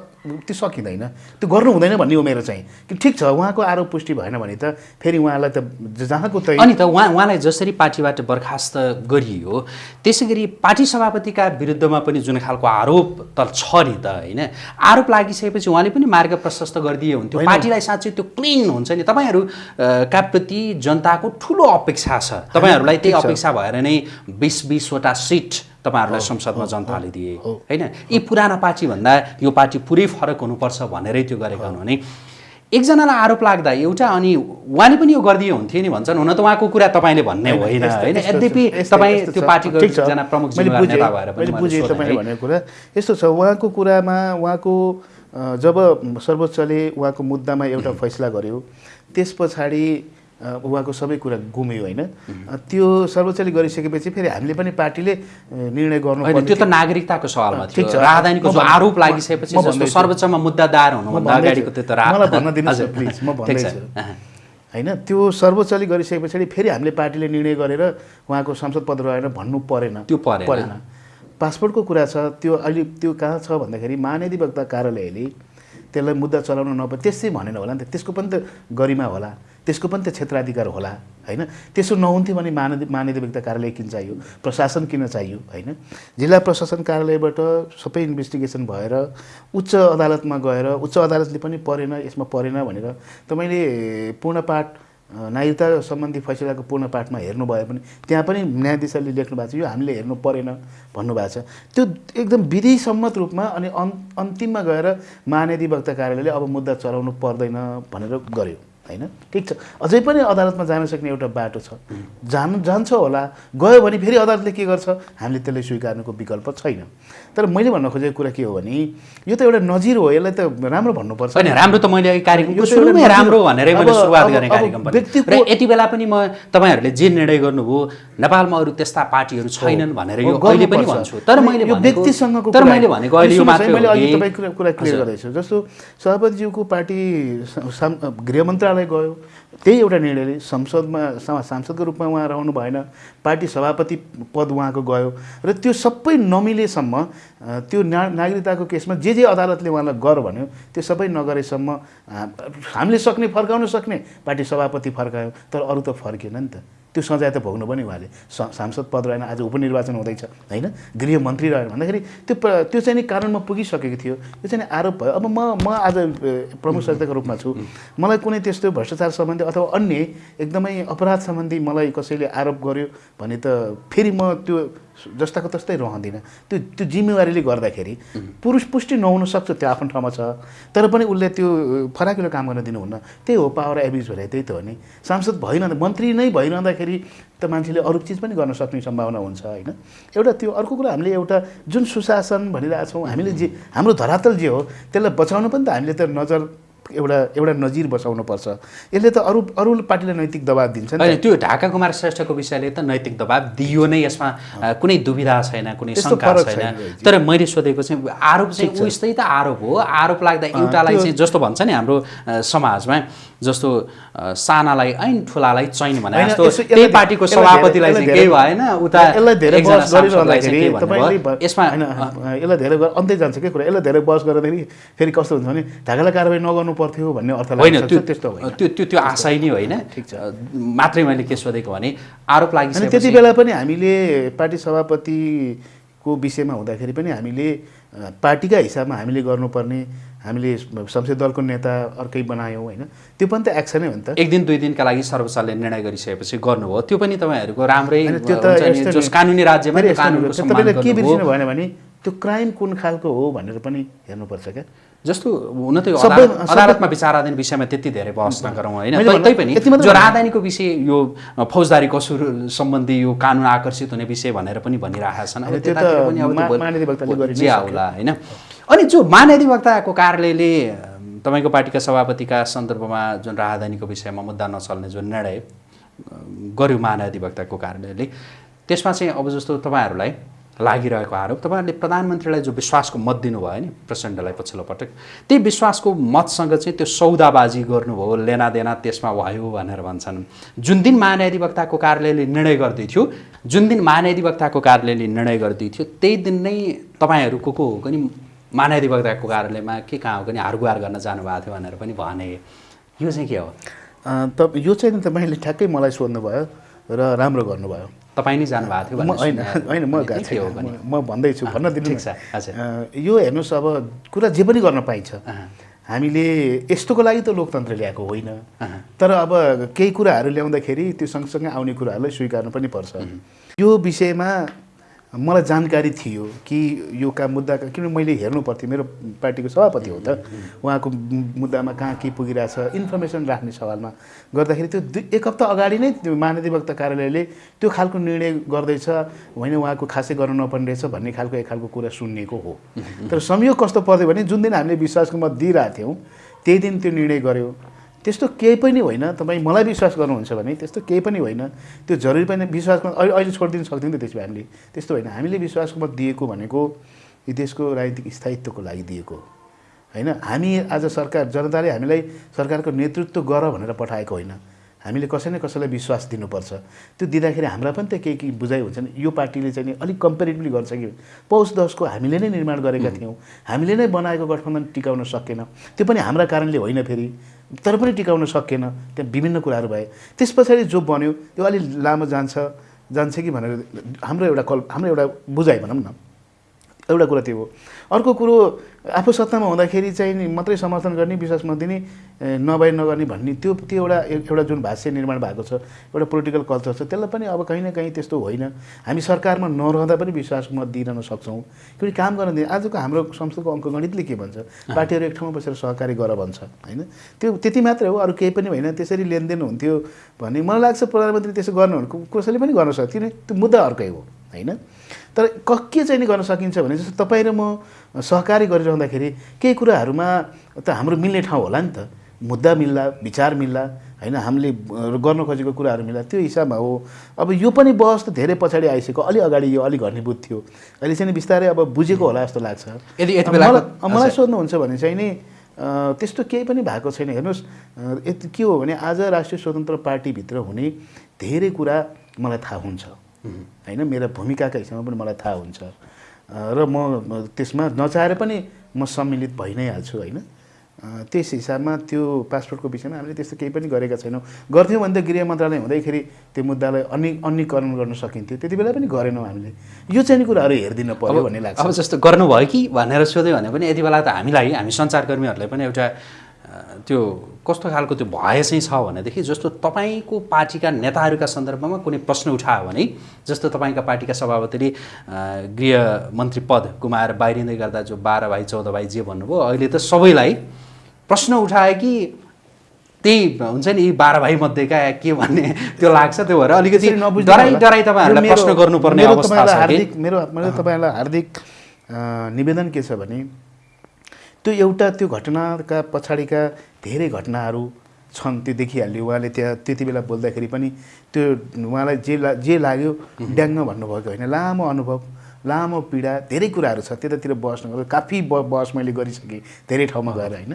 त्यो सकिँदैन। त्यो गर्नु हुँदैन भन्ने हो मेरो चाहिँ। कि ठिक छ उहाँको आरोप पुष्टि भएन भने त फेरि उहाँलाई त जहाँको त अनि त उहाँ उहाँलाई जसरी पार्टीबाट बर्खास्त गरियो त्यसै गरी पार्टी सभापतिका विरुद्धमा पनि जुन खालको आरोप त छ नि त होइन? आरोप लागिसकेपछि उहाँले पनि मार्ग प्रशस्त गरिदिए हुन्थ्यो। पार्टीलाई साँच्चै त्यो क्लिन हुन्छ नि। तपाईँहरू का प्रति जनताको ठुलो अपेक्षा छ। तपाईँहरूलाई त्यही। अपेक्षा भएर नै बिस बिसवटा सिट तपाईँहरूलाई संसदमा जनताले दिए होइन यी पुराना पार्टीभन्दा यो पार्टी पुरै फरक हुनुपर्छ भनेरै त्यो गरेका हुन् भने एकजनालाई आरोप लाग्दा एउटा अनि उहाँले पनि यो गरिदिए हुन्थ्यो नि भन्छन् हुन त उहाँको कुरा तपाईँले भन्ने होइन होइन यद्यपि तपाईँ त्यो। पार्टीको। एकजना प्रमुख नेता भएर पनि बुझेँ तपाईँले। भनेको कुरा यस्तो छ उहाँको कुरामा उहाँको जब सर्वोच्चले उहाँको मुद्दामा एउटा फैसला गर्यो त्यस पछाडि उहाँको सबै कुरा गुम्यो होइन त्यो सर्वोच्चले गरिसकेपछि फेरि हामीले पनि पार्टीले निर्णय गर्नु त्यो त नागरिकताको सवालमा ठिक छ। राजधानीको आरोप लागिसकेपछि। सर्वोच्चमा मुद्दा दायर हुनुभन्दा। अगाडिको त्यो त मलाई भन्न दिनुहोस् प्लिज म। भन्दैछु। होइन त्यो सर्वोच्चले गरिसके पछाडि फेरि हामीले पार्टीले निर्णय गरेर उहाँको संसद पद रहेर भन्नु परेन त्यो परेन। पासपोर्टको कुरा छ त्यो अहिले त्यो कहाँ छ भन्दाखेरि महाधिवक्ता कार्यालयले त्यसलाई मुद्दा चलाउन नपर्ने त्यसै भनेन होला नि त। त्यसको पनि त गरिमा होला। त्यसको पनि त क्षेत्राधिकार होला होइन? त्यसो नहुन्थ्यो भने महानदी महाधिवक्ता कार्यालय किन चाहियो? प्रशासन किन चाहियो होइन? जिल्ला प्रशासन कार्यालयबाट सबै इन्भेस्टिगेसन भएर उच्च अदालतमा गएर उच्च अदालतले पनि परेन यसमा परेन भनेर तपाईँले पूर्णपाठ नागरिकता सम्बन्धी फैसलाको पूर्ण पाठमा हेर्नुभयो भने त्यहाँ पनि न्यायाधीशले लेख्नु भएको छ यो हामीले हेर्नु परेन भन्नुभएको छ। त्यो एकदम विधिसम्मत रूपमा अनि अन् अन्तिममा गएर महाधिवक्ता कार्यालयले अब मुद्दा चलाउनु पर्दैन भनेर गर्यो। होइन? ठिक छ। अझै पनि अदालतमा जान सक्ने एउटा बाटो छ। जानु जान्छ होला। गयो भने फेरि अदालतले के गर्छ? हामीले त्यसलाई स्वीकार्नुको विकल्प छैन। तर मैले भन्न खोजेको कुरा के हो भने यो त एउटा नजिर हो। यसलाई त राम्रो भन्नुपर्छ। होइन राम्रो त मैले राम्रो भनेरै मैले सुरुवात गर्ने कार्यक्रम र यति बेला पनि म तपाईँहरूले जे निर्णय गर्नुभयो नेपालमा अरू त्यस्ता पार्टीहरू छैनन् भनेर यो अहिले पनि। भन्छु। तर मैले व्यक्तिसँगको तर मैले। भनेको अहिले यो मात्रै मैले अघि तपाईँको कुरा- क्लियर। गर्दैछु। जस्तो सभापतिज्यूको पार्टी स- साम- गृह मन्त्रालय गयो त्यही एउटा निर्णयले संसदमा सांसदको रूपमा उहाँ रहनु भएन पार्टी सभापति पद उहाँको गयो र त्यो सबै नमिलेसम्म त्यो ना नागरिकताको केसमा जे जे अदालतले उहाँलाई गर भन्यो त्यो सबै नगरेसम्म हामीले सक्ने फर्काउन सक्ने पार्टी सभापति फर्कायो तर अरू त फर्केन नि त। त्यो सजाय त भोग्नु पनि उहाँले। सांसद पद रहेन आज उपनिर्वाचन हुँदैछ होइन? गृहमन्त्री रहेन भन्दाखेरि त्यो त्यो चाहिँ नि कारणमा पुगिसकेको थियो। त्यो चाहिँ आरोप भयो। अब म म आज प्रमुख सचेतकको रूपमा छु। मलाई कुनै त्यस्तो भ्रष्टाचार सम्बन्धी अथवा अन्य एकदमै अपराध सम्बन्धी मलाई कसैले आरोप गर्यो भने त फेरि म त्यो जस्ताको तस्तै रहँदिनँ। त्यो त्यो जिम्मेवारीले गर्दाखेरि पुरुष पुष्टि नहुन सक्छ त्यो आफ्नो ठाउँमा छ। तर पनि उसले त्यो फराकिलो काम गर्न दिनुहुन्न। त्यही हो पावर एब्युज भने त्यही त हो नि। सांसद भइरहँदा मन्त्री नै भइरहँदाखेरि त मान्छेले अरू चिज पनि गर्न सक्ने सम्भावना हुन्छ होइन? एउटा त्यो अर्को कुरा हामीले एउटा जुन सुशासन भनिरहेछौँ हामीले जे हाम्रो धरातल जे हो त्यसलाई बचाउनु पनि त हामीले त नजर एउटा एउटा नजिर बसाउनुपर्छ। यसले त अरू अरू पार्टीलाई नैतिक दबाब दिन्छ। होइन त्यो ढाका कुमार श्रेष्ठको विषयले त नैतिक दबाब दियो नै यसमा कुनै दुविधा छैन कुनै शङ्का छैन। तर मैले सोधेको चाहिँ आरोप चाहिँ उस्तै त आरोप हो। आरोप लाग्दा एउटालाई चाहिँ जस्तो भन्छ नि हाम्रो समाजमा। जस्तो सानालाई ऐन ठुलालाई चैन भने जस्तो त्यही पार्टीको सभापतिलाई चाहिँ केही भएन उता यसमा होइन, यसलाई धेरै अन्त्य जान्छ के कुरा? यसलाई धेरै बहस गर्दाखेरि फेरि कस्तो हुन्छ भने ढाकालाई कारवाही नगर्नु पर्थ्यो भन्ने अर्थ होइन त्यो त्यस्तो होइन। त्यो त्यो त्यो आशय नै होइन। ठिक छ। मात्रै मैले के सोधेको भने आरोप अनि त्यति बेला पनि हामीले पार्टी सभापतिको विषयमा हुँदाखेरि पनि हामीले पार्टीका हिसाबमा हामीले गर्नुपर्ने हामीले संसदीय दलको नेता अर्कै बनायौँ होइन? त्यो पनि त एक्सनै हो नि त। एक दिन दुई दिनका लागि सर्वोच्चले निर्णय गरिसकेपछि गर्नुभयो। त्यो पनि तपाईँहरूको राम्रै त्यो त कानुनी राज्यमा तपाईँले के। बिर्सिनु भएन भने त्यो क्राइम कुन खालको हो भनेर पनि हेर्नुपर्छ क्या। जस्तो हुन त अदालतमा विचाराधीन विषयमा त्यति धेरै बहस नगरौँ होइन। तैपनि जो राजधानीको विषय यो फौजदारी कसुर सम्बन्धी यो कानुन आकर्षित हुने विषय भनेर पनि भनिरहेका छन्। अब होइन, अनि जो महाधिवक्ताको कार्यालयले तपाईँको पार्टीका सभापतिका सन्दर्भमा जुन राजधानीको विषयमा मुद्दा नचल्ने जुन निर्णय गर्यो महाधिवक्ताको कार्यालयले त्यसमा चाहिँ अब जस्तो तपाईँहरूलाई लागिरहेको आरोप तपाईँहरूले प्रधानमन्त्रीलाई जो विश्वासको मत दिनुभयो नि प्रेसिडेन्टलाई पछिल्लो पटक त्यही विश्वासको मतसँग चाहिँ त्यो सौदाबाजी गर्नुभयो लेनादेना त्यसमा भयो भनेर भन्छन्। जुन दिन महान्याधिवक्ताको कार्यालयले निर्णय गर्दै थियो जुन दिन महान्याधिवक्ताको कार्यालयले निर्णय गर्दै थियो त्यही दिन नै तपाईँहरू को को हो पनि महान्याधिवक्ताको कार्यालयमा के कहाँ हो पनि हारगुहार गर्न जानुभएको थियो भनेर पनि भने। यो चाहिँ के हो? त यो चाहिँ तपाईँले ठ्याक्कै मलाई सोध्नुभयो र राम्रो गर्नुभयो। तपाईँ नै जानुभएको थियो होइन होइन म गएको के म- भन्दैछु भन्न दिनु यो हेर्नुहोस् अब कुरा जे पनि गर्न पाइन्छ। हामीले यस्तोको लागि त लोकतन्त्र ल्याएको होइन। तर अब केही कुराहरू ल्याउँदाखेरि त्यो सँगसँगै आउने कुराहरूलाई स्वीकार्नु पनि पर्छ। यो विषयमा मलाई जानकारी थियो कि यो काम मुद्दा किन मैले हेर्नु पर्थ्यो मेरो पार्टीको सभापति हो त। उहाँको मुद्दामा कहाँ के पुगिरहेछ इन्फर्मेसन राख्ने सवालमा गर्दाखेरि त्यो दुई एक हप्ता अगाडि नै त्यो महाधिवक्ता कार्यालयले त्यो खालको निर्णय गर्दैछ होइन उहाँको खासै गर्नु नपर्ने रहेछ भन्ने खालको एक खालको कुरा सुनिएको हो। तर संयोग कस्तो पर्थ्यो भने जुन दिन हामीले विश्वासको मत दिइरहेको थियौँ त्यही दिन त्यो निर्णय गर्यो। त्यस्तो केही पनि होइन। तपाईँ मलाई विश्वास गर्नुहुन्छ भने त्यस्तो केही पनि होइन। त्यो जरुरी पनि विश्वासमा अहिले अहिले छोडिदिनु सक्थ्यौँ नि त त्यसो भए हामीले। त्यस्तो होइन। हामीले विश्वासको मत दिएको भनेको यो देशको राजनीतिक स्थायित्वको लागि दिएको। होइन? हामी आज सरकार जनताले हामीलाई सरकारको नेतृत्व गर भनेर पठाएको होइन। हामीले कसै न कसैलाई विश्वास दिनुपर्छ। त्यो दिँदाखेरि हाम्रा पनि त केही केही बुझाइ हुन्छ नि। यो पार्टीले चाहिँ नि अलिक कम्पेरिटिभली गर्छ कि पौष दसको हामीले नै निर्माण गरेका थियौँ। हामीले नै बनाएको गठबन्धन टिकाउन सकेन। त्यो पनि हाम्रा कारणले होइन फेरि। तर पनि टिकाउन सकेन। त्यहाँ विभिन्न कुराहरू भए। त्यस पछाडि जो बन्यो त्यो अलिक लामो जान्छ जान्छ कि भनेर हाम्रो एउटा कल हाम्रो एउटा बुझाइ भनौँ न। एउटा कुरा त्यो हो अर्को कुरो आफू सत्तामा हुँदाखेरि चाहिँ मात्रै समर्थन गर्ने विश्वास नदिने ए, नभए नगर्ने भन्ने त्यो त्यो एउटा एउटा जुन भाष्य निर्माण भएको छ एउटा पोलिटिकल कल्चर छ त्यसलाई पनि अब कहीँ न कहीँ त्यस्तो होइन। हामी सरकारमा नरहँदा पनि विश्वास मत दिइरहन सक्छौँ। किनकि काम गर्न दिने आजको हाम्रो संसदको अङ्कगणितले के भन्छ? पार्टीहरू एक ठाउँमा बसेर सहकारी गर भन्छ होइन? त्यो त्यति मात्रै हो अरू केही पनि होइन। त्यसरी लेनदेन हुन्थ्यो भने मलाई लाग्छ प्रधानमन्त्री त्यसो गर्नु कसैले पनि गर्न सक्छ किन त्यो मुद्दा अर्कै हो होइन? तर क के चाहिँ नि गर्न सकिन्छ भने जस्तो तपाईँ र म सहकारी गरिरहँदाखेरि केही कुराहरूमा त हाम्रो मिल्ने ठाउँ होला नि त। मुद्दा मिल्ला विचार मिल्ला होइन? हामीले गर्न खोजेको कुराहरू मिल्ला त्यो हिसाबमा हो। अब यो पनि बहस त धेरै पछाडि आइसक्यो। अलि अगाडि यो अलिक घनीभूत थियो। अहिले चाहिँ नि बिस्तारै अब बुझेको होला जस्तो लाग्छ। यदि मलाई-। सोध्नुहुन्छ भने चाहिँ नि त्यस्तो केही पनि भएको छैन। हेर्नुहोस् यति के हो भने आज राष्ट्रिय स्वतन्त्र पार्टीभित्र हुने धेरै कुरा मलाई थाहा हुन्छ। होइन? मेरो भूमिकाका हिसाबमा पनि मलाई थाहा हुन्छ। र म त्यसमा नचाहेर पनि म सम्मिलित भइ नै हाल्छु होइन त्यस हिसाबमा त्यो पासपोर्टको विषयमा हामीले त्यस्तो केही पनि गरेका छैनौँ। गर्थ्यौँ भने त गृह मन्त्रालय हुँदैखेरि त्यो मुद्दालाई अनि अन्यकरण गर्न सकिन्थ्यो। त्यति बेला पनि गरेनौँ हामीले। यो चाहिँ नि कुराहरू हेरिदिन पर्यो भन्ने लाग्छ। अब जस्तो गर्नुभयो कि भनेर सोध्यो भने पनि यति बेला त हामीलाई हामी सञ्चारकर्मीहरूलाई पनि एउटा त्यो कस्तो खालको त्यो भय चाहिँ छ भनेदेखि जस्तो तपाईँको पार्टीका नेताहरूका सन्दर्भमा कुनै प्रश्न उठायो भने जस्तो तपाईँका पार्टीका सभापतिले गृहमन्त्री पद गुमाएर बाहिरिँदै गर्दा जो बाह्र भाइ चौध भाइ जे भन्नुभयो अहिले त सबैलाई प्रश्न उठायो कि त्यही हुन्छ नि यी बाह्र भाइ मध्येका के भन्ने त्यो लाग्छ त्यो भएर अलिकति डराइ होला। डराइ तपाईँहरूलाई प्रश्न गर्नुपर्ने हार्दिक मेरो मेरो तपाईँलाई हार्दिक निवेदन के छ भने त्यो एउटा त्यो घटनाका पछाडिका धेरै घटनाहरू छन् त्यो देखिहाल्यो उहाँले त्यहाँ त्यति बेला बोल्दाखेरि पनि त्यो उहाँलाई जे ला जे लाग्यो ड्याङ्ग भन्नुभएको होइन। लामो अनुभव लामो पीडा धेरै कुराहरू छ। त्यतातिर बहस नगर्नु काफी ब बहस मैले गरिसकेँ धेरै ठाउँमा गएर होइन।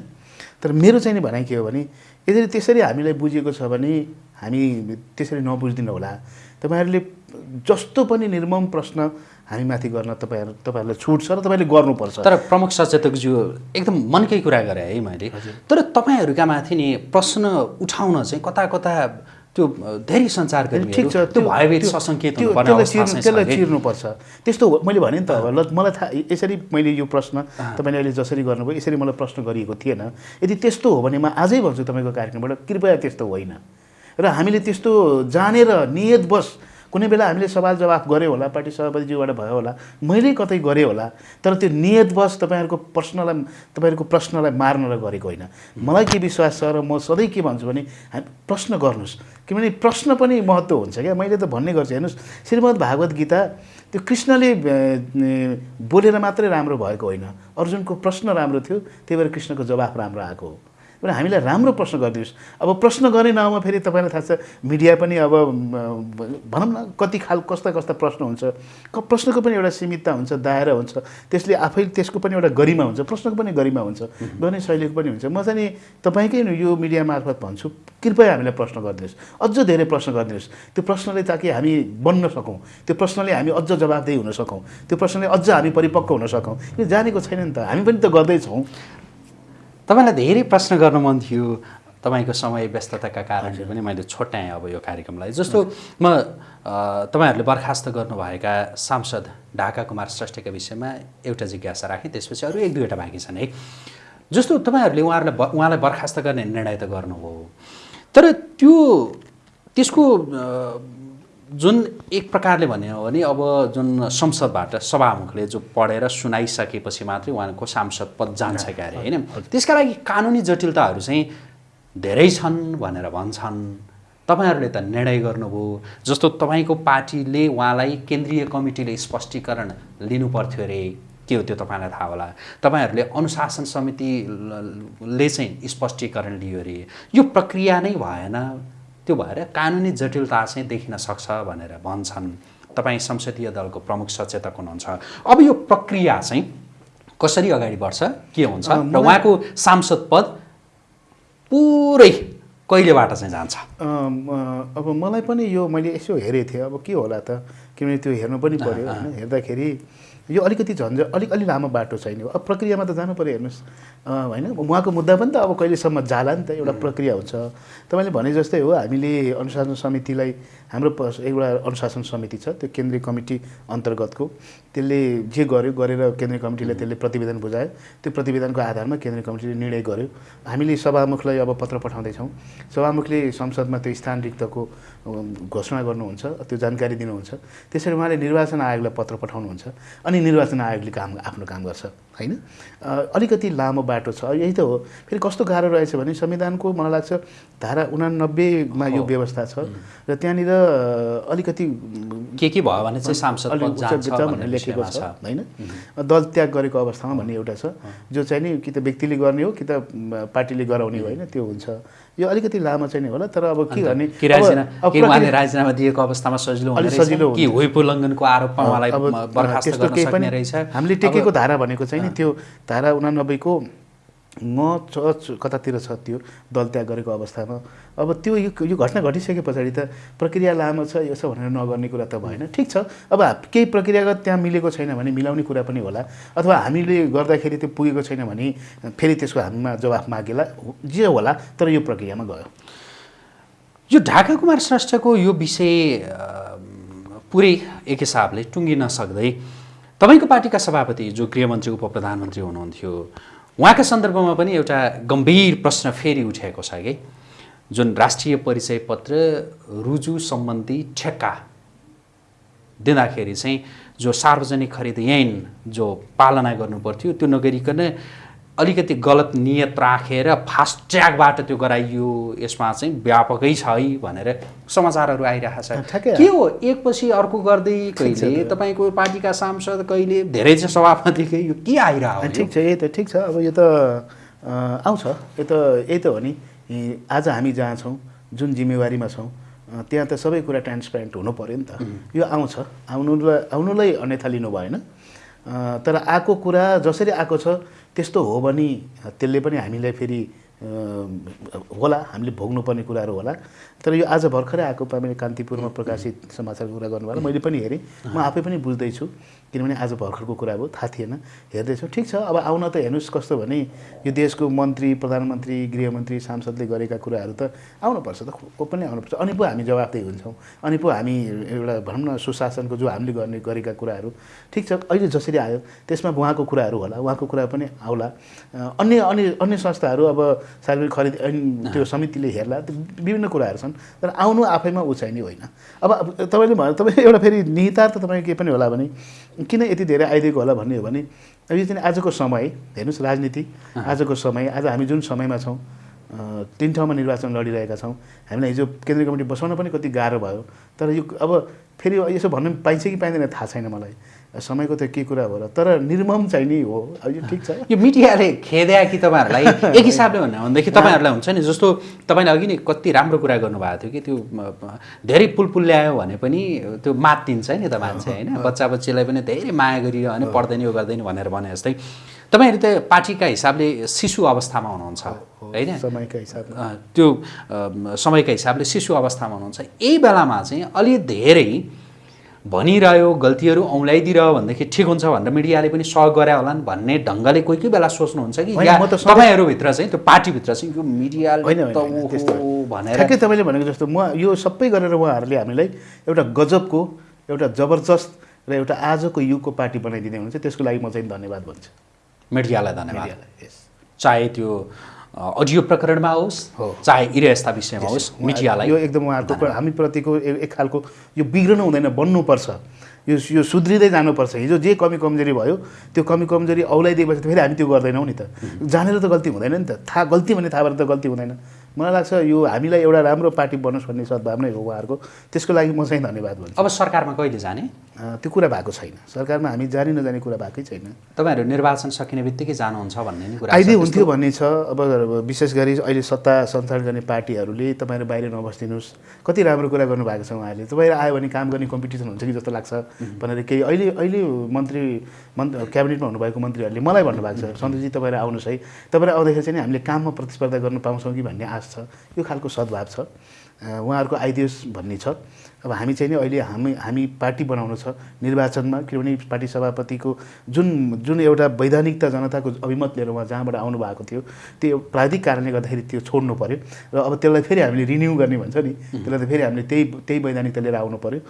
तर मेरो चाहिँ नि भनाइ के हो भने यदि त्यसरी हामीलाई बुझिएको छ भने हामी त्यसरी नबुझिदिनु होला तपाईँहरूले जस्तो पनि निर्मम प्रश्न हामीमाथि गर्न तपाईँहरू तपाईँहरूलाई छुट छ र तपाईँले गर्नुपर्छ। तर प्रमुख सचेतकज्यू एकदम मनकै कुरा गरेँ है मैले। तर तपाईँहरूका माथि नि प्रश्न उठाउन चाहिँ कता कता त्यो धेरै सञ्चारकर्मीहरू ठिक छ। त्यो भयभीत सशङ्कित त्यसलाई? चिर्नुपर्छ। त्यस्तो मैले भने नि त अब ल मलाई थाहा यसरी मैले यो प्रश्न तपाईँले अहिले जसरी गर्नुभयो यसरी मलाई प्रश्न गरिएको थिएन। यदि त्यस्तो हो भने म आजै भन्छु तपाईँको कार्यक्रमबाट कृपया त्यस्तो होइन। र हामीले त्यस्तो जानेर नियतवश कुनै बेला हामीले सवाल जवाफ गऱ्यो होला पार्टी सभापतिज्यूबाट भयो होला मैले कतै गरेँ होला तर त्यो नियतवश तपाईँहरूको प्रश्नलाई तपाईँहरूको प्रश्नलाई मार्न गरेको होइन। मलाई के विश्वास छ र म सधैँ के भन्छु भने प्रश्न गर्नुहोस्। किनभने प्रश्न पनि महत्त्व हुन्छ क्या। मैले त भन्ने गर्छु हेर्नुहोस् श्रीमद् भागवत गीता त्यो कृष्णले बोलेर मात्रै राम्रो भएको होइन। अर्जुनको प्रश्न राम्रो थियो त्यही भएर कृष्णको जवाफ राम्रो आएको हो। र हामीलाई राम्रो प्रश्न गरिदिनुहोस् अब प्रश्न गर्ने नाउँमा फेरि तपाईँलाई थाहा छ मिडिया पनि अब भनौँ न कति खाल कस्ता कस्ता प्रश्न हुन्छ। क प्रश्नको पनि एउटा सीमितता हुन्छ दायरा हुन्छ। त्यसले आफै त्यसको पनि एउटा गरिमा हुन्छ प्रश्नको पनि गरिमा हुन्छ गर्ने शैलीको पनि हुन्छ। म चाहिँ तपाईँकै यो मिडिया मार्फत भन्छु कृपया हामीलाई प्रश्न गरिदिनुहोस् अझ धेरै प्रश्न गरिदिनुहोस् त्यो प्रश्नले ताकि हामी बन्न सकौँ। त्यो प्रश्नले हामी अझ जवाबदेही हुन सकौँ। त्यो प्रश्नले अझ हामी परिपक्व हुन सकौँ। यो जानेको छैन नि त। हामी पनि त गर्दैछौँ। तपाईँलाई धेरै प्रश्न गर्न मन थियो। तपाईँको समय व्यस्तताका कारणले पनि मैले छोट्याएँ अब यो कार्यक्रमलाई। जस्तो म तपाईँहरूले बर्खास्त गर्नुभएका सांसद ढाका कुमार श्रेष्ठका विषयमा एउटा जिज्ञासा राखेँ त्यसपछि अरू एक दुईवटा बाँकी छन् है। जस्तो तपाईँहरूले उहाँहरूलाई उहाँलाई बर्खास्त गर्ने निर्णय त गर्नुभयो तर त्यो त्यसको जुन एक प्रकारले भन्यो भने अब जुन संसदबाट सभामुखले जो पढेर सुनाइसकेपछि मात्रै उहाँको सांसद पद जान्छ क्या अरे होइन? त्यसका लागि कानुनी जटिलताहरू चाहिँ धेरै छन् भनेर भन्छन्। तपाईँहरूले त निर्णय गर्नुभयो। जस्तो तपाईँको पार्टीले उहाँलाई केन्द्रीय कमिटीले स्पष्टीकरण लिनु पर्थ्यो अरे के हो त्यो तपाईँलाई थाहा होला? तपाईँहरूले अनुशासन समितिले चाहिँ स्पष्टीकरण लियो अरे। यो प्रक्रिया नै भएन। त्यो भएर कानुनी जटिलता चाहिँ देखिन सक्छ भनेर भन्छन्। तपाईँ संसदीय दलको प्रमुख सचेतक हुनुहुन्छ। अब यो प्रक्रिया चाहिँ कसरी अगाडि बढ्छ के हुन्छ? र उहाँको सांसद पद पुरै कहिलेबाट चाहिँ जान्छ? अब मलाई पनि यो मैले यसो हेरेको थिएँ। अब के होला त? किनभने त्यो हेर्नु पनि पऱ्यो होइन। हेर्दाखेरि यो अलिकति झन्झ अलिक अलि लामो बाटो छैन अब प्रक्रियामा त जानु पऱ्यो हेर्नुहोस्। होइन? उहाँको मुद्दा पनि त अब कहिलेसम्म जाला नि त एउटा प्रक्रिया हुन्छ। तपाईँले भने जस्तै हो हामीले अनुशासन समितिलाई हाम्रो एउटा अनुशासन समिति छ त्यो केन्द्रीय कमिटी अन्तर्गतको। त्यसले जे गर्यो गरेर केन्द्रीय कमिटीले त्यसले प्रतिवेदन बुझायो। त्यो प्रतिवेदनको आधारमा केन्द्रीय कमिटीले निर्णय गर्यो। हामीले सभामुखलाई अब पत्र पठाउँदैछौँ। सभामुखले संसदमा त्यो स्थान रिक्तको घोषणा गर्नुहुन्छ त्यो जानकारी दिनुहुन्छ। त्यसरी उहाँले निर्वाचन आयोगलाई पत्र पठाउनुहुन्छ अनि निर्वाचन आयोगले काम आफ्नो काम गर्छ होइन? अलिकति लामो बाटो छ यही त हो। फेरि कस्तो गाह्रो रहेछ भने संविधानको मलाई लाग्छ धारा उनानब्बेमा यो। व्यवस्था छ र त्यहाँनिर अलिकति के के भयो भने चाहिँ सांसद भनेर लेखेको छ होइन? दल त्याग गरेको अवस्थामा भन्ने एउटा छ। जो चाहिँ नि कि त व्यक्तिले गर्ने हो कि त पार्टीले गराउने हो। होइन? त्यो हुन्छ। यो अलिकति लामो चाहिँ नि होला तर अब के गर्ने राजीनामा राजीनामा दिएको अवस्थामा सजिलो? सजिलो कि। हुइप उल्लङ्घनको आरोपमा उहाँलाई बर्खास्त गर्न सक्ने रहेछ हामीले टेकेको धारा भनेको चाहिँ नि त्यो धारा उनानब्बेको म च- कतातिर छ त्यो दल त्याग गरेको अवस्थामा। अब त्यो यो घटना घटिसके पछाडि त प्रक्रिया लामो छ यो छ भनेर नगर्ने कुरा त भएन। ठिक छ। अब केही प्रक्रियागत त्यहाँ मिलेको छैन भने मिलाउने कुरा पनि होला। अथवा हामीले गर्दाखेरि त्यो पुगेको छैन भने फेरि त्यसको हामीमा जवाफ मागेला जे होला तर यो प्रक्रियामा गयो। यो ढाका कुमार श्रेष्ठको यो विषय पुरै एक हिसाबले टुङ्गिन सक्दै तपाईँको पार्टीका सभापति जो गृहमन्त्री उप प्रधानमन्त्री हुनुहुन्थ्यो उहाँका सन्दर्भमा पनि एउटा गम्भीर प्रश्न फेरि उठेको छ कि जुन राष्ट्रिय परिचय पत्र रुजु सम्बन्धी ठेक्का दिँदाखेरि चाहिँ जो सार्वजनिक खरिद ऐन जो पालना गर्नुपर्थ्यो त्यो नगरिकन अलिकति गलत नियत राखेर फास्ट ट्र्याकबाट त्यो गराइयो यसमा चाहिँ व्यापकै छ है भनेर समाचारहरू आइरहेको छ के हो? एकपछि अर्को गर्दै कहिले तपाईँको पार्टीका सांसद कहिले? धेरै चाहिँ सभापतिकै यो के आइरहेको ठिक छ यही त ठिक छ। अब यो त आउँछ। यो त यही त हो नि। आज हामी जहाँ छौँ जुन जिम्मेवारीमा छौँ त्यहाँ त सबै कुरा ट्रान्सप्यारेन्ट हुनु पऱ्यो नि त। यो आउँछ। आउनुलाई आउनुलाई अन्यथा लिनु भएन तर आएको कुरा जसरी आएको छ त्यस्तो हो भने त्यसले पनि हामीलाई फेरि होला हामीले भोग्नुपर्ने कुराहरू होला। तर यो आज भर्खरै आएको मैले कान्तिपुरमा प्रकाशित समाचारको कुरा गर्नुभयो। मैले पनि हेरेँ। म आफै पनि बुझ्दैछु। किनभने आज भर्खरको कुरा हो थाहा थिएन हेर्दैछु। ठिक छ अब आउन त हेर्नुहोस् कस्तो भने यो देशको मन्त्री प्रधानमन्त्री गृहमन्त्री सांसदले गरेका कुराहरू त आउनुपर्छ त को पनि आउनुपर्छ। अनि पो हामी जवाफदेही हुन्छौँ अनि पो हामी एउटा भनौँ न सुशासनको जो हामीले गर्ने गरेका कुराहरू। ठिक छ अहिले जसरी आयो त्यसमा उहाँको कुराहरू होला उहाँको कुरा पनि आउला। अन्य अन्य अन्य संस्थाहरू अब सार्वजनिक खरिद त्यो समितिले हेर्ला विभिन्न कुराहरू छन् तर आउनु आफैमा उचाइने होइन। अब अब तपाईँले भन्नु तपाईँ एउटा फेरि निहितार्थ तपाईँ के पनि होला भने किन यति धेरै आइदिएको होला भन्ने हो भने अब यो चाहिँ आजको समय हेर्नुहोस् राजनीति आजको समय आज हामी जुन समयमा छौँ तिन ठाउँमा निर्वाचन लडिरहेका छौँ हामीलाई हिजो केन्द्रीय कमिटी बसाउन पनि कति गाह्रो भयो तर यो अब फेरि यसो भन्नु पाइन्छ कि पाइँदैन थाहा छैन मलाई। समयको त के कुरा हो र तर निर्मम चाहिँ नि हो। अब यो ठिक छ। यो मिडियाले खेद्या कि तपाईँहरूलाई? एक हिसाबले भन्नु हो भनेदेखि तपाईँहरूलाई हुन्छ नि जस्तो तपाईँले अघि नै कति राम्रो कुरा गर्नुभएको थियो कि त्यो धेरै पुल पुल ल्यायो भने पनि त्यो मात दिन्छ नि त मान्छे होइन? बच्चा बच्चीलाई पनि धेरै माया गरियो होइन पढ्दैन यो गर्दैन भनेर भने जस्तै तपाईँहरू त पार्टीका हिसाबले शिशु अवस्थामा हुनुहुन्छ होइन? समयका हिसाबले। त्यो समयका हिसाबले शिशु अवस्थामा हुनुहुन्छ। यही बेलामा चाहिँ अलि धेरै भनिरह्यो गल्तीहरू औँल्याइदिरह्यो भनेदेखि ठिक हुन्छ भनेर मिडियाले पनि सहयोग गरे होलान् भन्ने ढङ्गले कोही कोही बेला सोच्नुहुन्छ कि? या तपाईँहरूभित्र चाहिँ त्यो पार्टीभित्र चाहिँ यो मिडियाले। भनेर ठ्याक्कै तपाईँले भनेको जस्तो म यो सबै गरेर उहाँहरूले हामीलाई एउटा गजबको एउटा जबरजस्त र एउटा आजको युगको पार्टी बनाइदिँदै हुनुहुन्छ। त्यसको लागि म चाहिँ धन्यवाद भन्छु। मिडियालाई धन्यवाद। चाहे त्यो अडियो प्रकरणमा होस् हो। चाहे इरेस्ता विषयमा होस् मिडियालाई। यो एकदम उहाँहरूको प्र- हामीप्रतिको एक खालको यो बिग्रनु हुँदैन बन्नुपर्छ। यो यो सुध्रिँदै जानुपर्छ। हिजो जे कमी कमजोरी भयो त्यो कमी कमजोरी औलाइदिएपछि त फेरि हामी त्यो गर्दैनौँ नि त। जानेर त गल्ती हुँदैन नि त। थाहा गल्ती भने थाहा भएर त गल्ती हुँदैन। मलाई लाग्छ यो हामीलाई एउटा राम्रो पार्टी बनोस् भन्ने सद्भावना हो उहाँहरूको। त्यसको लागि म चाहिँ धन्यवाद भन्छु। अब सरकारमा कहिले जाने? त्यो कुरा भएको छैन। सरकारमा हामी जाने नजाने कुरा भएकै छैन। तपाईँहरू निर्वाचन सकिने बित्तिकै जानुहुन्छ भन्ने नि कुरा। आइदिए हुन्थ्यो भन्ने छ। अब विशेष गरी अहिले सत्ता सञ्चालन गर्ने पार्टीहरूले तपाईँहरू बाहिर नबस्दिनुहोस्। कति राम्रो कुरा गर्नुभएको छ उहाँहरूले। तपाईँहरू आयो भने काम गर्ने कम्पिटिसन हुन्छ कि जस्तो लाग्छ भनेर केही अहिले अहिले मन्त्री मन्त्री क्याबिनेटमा हुनुभएको मन्त्रीहरूले मलाई भन्नुभएको छ। सन्तोषजी तपाईँहरू आउनुहोस् है। तपाईँहरू आउँदाखेरि चाहिँ हामीले काममा प्रतिस्पर्धा गर्न पाउँछौँ कि भन्ने आश छ यो खालको सद्भाव छ। उहाँहरूको आइदियोस् भन्ने छ। अब हामी चाहिँ नि अहिले हामी हामी पार्टी बनाउनु छ निर्वाचनमा किनभने पार्टी सभापतिको जुन जुन एउटा वैधानिकता जनताको अभिमत लिएर उहाँ जहाँबाट आउनु भएको थियो त्यो प्राविधिक कारणले गर्दाखेरि त्यो छोड्नु पऱ्यो र अब त्यसलाई फेरि हामीले रिन्यू गर्ने भन्छ नि त्यसलाई त फेरि हामीले त्यही त्यही वैधानिकता लिएर आउनु पऱ्यो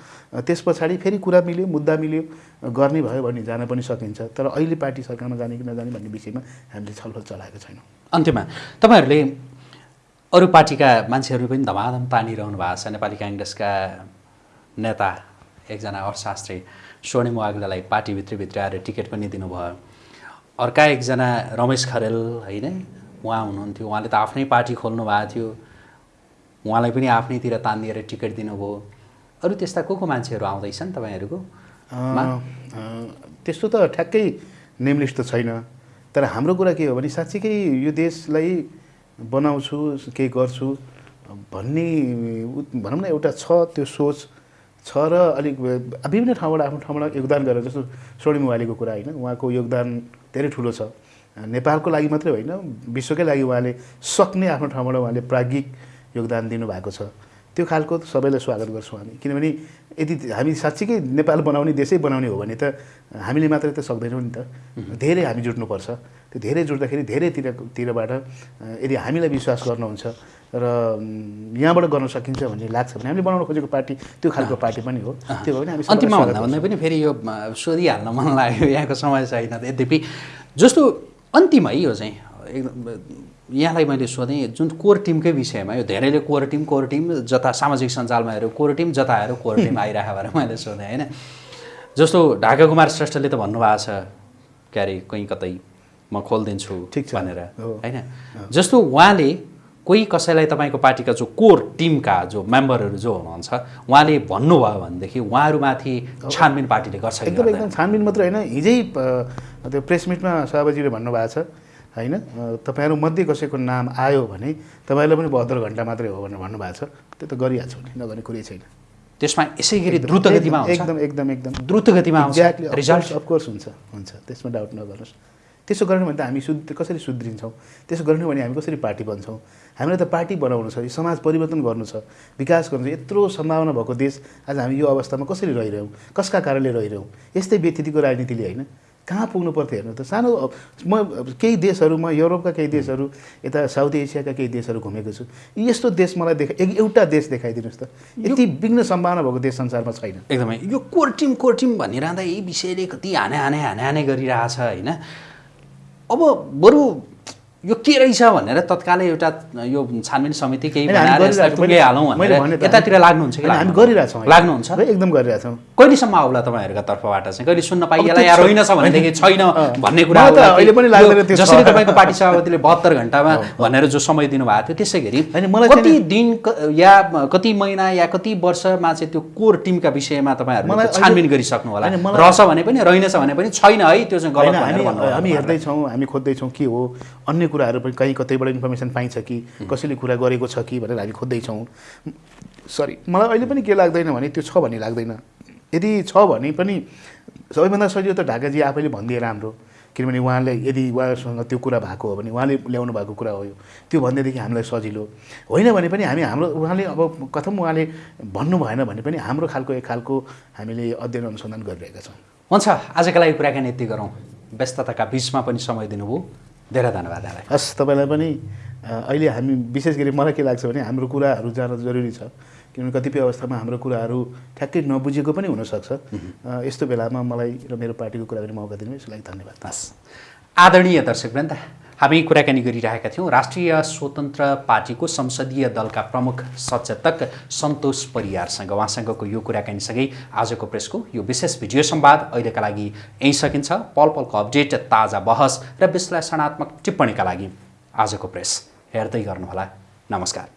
त्यस पछाडि फेरि कुरा मिल्यो मुद्दा मिल्यो गर्ने भयो भने जान पनि सकिन्छ। तर अहिले पार्टी सरकारमा जाने कि नजाने भन्ने विषयमा हामीले छलफल चलाएको छैनौँ। अन्त्यमा तपाईँहरूले अरू पार्टीका मान्छेहरू पनि धमाधम तानिरहनु भएको छ। नेपाली काङ्ग्रेसका नेता एकजना अर्थशास्त्री स्वर्णिम वाग्लालाई पार्टीभित्रभित्र आएर टिकट पनि दिनुभयो। अर्का एकजना रमेश खरेल होइन उहाँ हुनुहुन्थ्यो। उहाँले त आफ्नै पार्टी खोल्नु भएको थियो। उहाँलाई पनि आफ्नैतिर तानिदिएर टिकट दिनुभयो। अरू त्यस्ता को को मान्छेहरू आउँदैछन् तपाईँहरूको? त्यस्तो त ठ्याक्कै नेम लिस्ट त छैन। तर हाम्रो कुरा के हो भने साँच्चीकै यो देशलाई बनाउँछु केही गर्छु। भन्ने भनौँ न एउटा छ त्यो सोच। छ र अलिक विभिन्न ठाउँबाट आफ्नो ठाउँबाट योगदान गरेर जस्तो स्वर्णिम वालीको कुरा होइन उहाँको योगदान धेरै ठुलो छ। नेपालको लागि मात्रै होइन विश्वकै लागि उहाँले सक्ने आफ्नो ठाउँबाट उहाँले प्राज्ञिक योगदान दिनुभएको छ। त्यो खालको सबैलाई स्वागत गर्छौँ हामी। किनभने यदि हामी साँच्चीकै नेपाल बनाउने देशै बनाउने हो भने त हामीले मात्रै त सक्दैनौँ नि त। धेरै हामी जुट्नुपर्छ। त्यो धेरै जुट्दाखेरि धेरैतिर तिरबाट यदि हामीलाई विश्वास गर्नुहुन्छ र यहाँबाट गर्न सकिन्छ भन्ने लाग्छ भने हामीले बनाउन खोजेको पार्टी त्यो खालको पार्टी पनि हो। त्यो भने हामी अन्तिममा भन्दा भन्दै पनि फेरि यो सोधिहाल्न मन लाग्यो यहाँको समय छैन यद्यपि। जस्तो अन्तिमै यो चाहिँ एकदम यहाँलाई मैले सोधेँ जुन कोर टिमकै विषयमा यो धेरैले कोर टिम कोर टिम जता सामाजिक सञ्जालमा हेऱ्यो कोर टिम जता हेऱ्यो कोर टिम आइरहेको भएर मैले सोधेँ होइन? जस्तो ढाका कुमार श्रेष्ठले त भन्नुभएको छ के अरे कहीँ कतै म खोलिदिन्छु ठिक छ। भनेर। हो। होइन? जस्तो उहाँले कोही कसैलाई तपाईँको पार्टीका जो कोर टिमका जो मेम्बरहरू जो हुनुहुन्छ उहाँले भन्नुभयो भनेदेखि उहाँहरूमाथि छानबिन पार्टीले गर्छ एकदम? एकदम छानबिन मात्रै होइन। हिजै त्यो प्रेस मिटमा सभापतिले भन्नुभएको छ होइन? अ, तपाईँहरू मध्ये कसैको नाम आयो भने तपाईँलाई पनि बहत्तर घन्टा मात्रै हो भनेर भन्नुभएको छ। त्यो त गरिहाल्छौँ नि नगर्ने कुरै छैन। त्यसमा यसै गरी द्रुत गतिमा एकदम एकदम एकदम द्रुत गतिमा रिजल्ट अफकोर्स हुन्छ हुन्छ। त्यसमा डाउट नगर्नुहोस्। त्यसो गर्ने भने त हामी शुद्ध कसरी सुध्रिन्छौँ त्यसो गर्ने भने हामी कसरी पार्टी बन्छौँ? हामीलाई त पार्टी बनाउनु छ यो समाज परिवर्तन गर्नु छ विकास गर्नु छ यत्रो सम्भावना भएको देश आज हामी यो अवस्थामा कसरी रहिरहौँ कसका कारणले रहिरहौँ यस्तै व्यतिथिको राजनीतिले होइन? कहाँ पुग्नु पर्थ्यो हेर्नु त? सानो म केही देशहरूमा युरोपका केही देशहरू यता साउथ एसियाका केही देशहरू घुमेको छु। यस्तो देश मलाई देखा एक- एउटा देश देखाइदिनुहोस् त। यति विघ्न सम्भावना भएको देश संसारमा छैन। एकदमै। यो कोर टिम कोर टिम भनिरहँदा यही विषयले कति हाने हाने हाने हाने गरिरहेछ होइन? अब बरु यो के रहेछ भनेर तत्कालै एउटा यो छानबिन समिति केही भने भनेर यतातिर लाग्नुहुन्छ कि हामी? गरिरहेछौँ। लाग्नुहुन्छ? एकदम गरिरहेछौँ कहिलेसम्म आउला तपाईँहरूका तर्फबाट चाहिँ? कहिले सुन्न पाइएला या रहेनछ भनेदेखि छैन। भन्ने कुरा अहिले पनि। जसरी तपाईँको पार्टी सभापतिले बहत्तर घन्टामा भनेर जो समय दिनुभएको थियो त्यसै गरी कति दिन या कति महिना या कति वर्षमा चाहिँ त्यो कोर टिमका विषयमा त्यो छानबिन गरिसक्नु होला? रहेछ भने पनि रहेनछ भने पनि छैन है त्यो चाहिँ गलत हामी हेर्दैछौँ हामी खोज्दैछौँ के हो। अन्य कुराहरू पनि कहीँ कतैबाट इन्फर्मेसन पाइन्छ कि कसैले कुरा गरेको छ कि भनेर हामी खोज्दैछौँ। सरी मलाई अहिले पनि के लाग्दैन भने त्यो छ भन्ने लाग्दैन। यदि छ भने पनि सबैभन्दा सजिलो त ढाकाजी आफैले भनिदिए राम्रो किनभने उहाँले यदि उहाँसँग त्यो कुरा भएको हो भने उहाँले ल्याउनु भएको कुरा हो यो। त्यो भन्दैदेखि हामीलाई सजिलो। होइन भने पनि हामी हाम्रो उहाँले अब कथम उहाँले भन्नु भएन भने पनि हाम्रो खालको एक खालको हामीले अध्ययन अनुसन्धान गरिरहेका छौँ। हुन्छ आजका लागि कुराकानी यति गरौँ। व्यस्तताका बिचमा पनि समय दिनुभयो। धेरै धन्यवाद हस् तपाईँलाई पनि अहिले हामी विशेष गरी मलाई के लाग्छ भने हाम्रो कुराहरू जान जरुरी छ। किनभने कतिपय अवस्थामा हाम्रो कुराहरू ठ्याक्कै नबुझेको पनि हुनसक्छ। यस्तो बेलामा मलाई र मेरो पार्टीको कुरा गर्ने मौका दिनु यसको लागि धन्यवाद। हस्। आदरणीय दर्शकवृन्द हामी कुराकानी गरिरहेका थियौँ। राष्ट्रिय स्वतन्त्र पार्टीको संसदीय दलका प्रमुख सचेतक सन्तोष परियारसँग। उहाँसँगको यो कुराकानीसँगै आजको प्रेसको यो विशेष भिडियो संवाद अहिलेका लागि यहीँ सकिन्छ। पल पलको अपडेट ताजा बहस र विश्लेषणात्मक टिप्पणीका लागि आजको प्रेस हेर्दै गर्नुहोला। नमस्कार।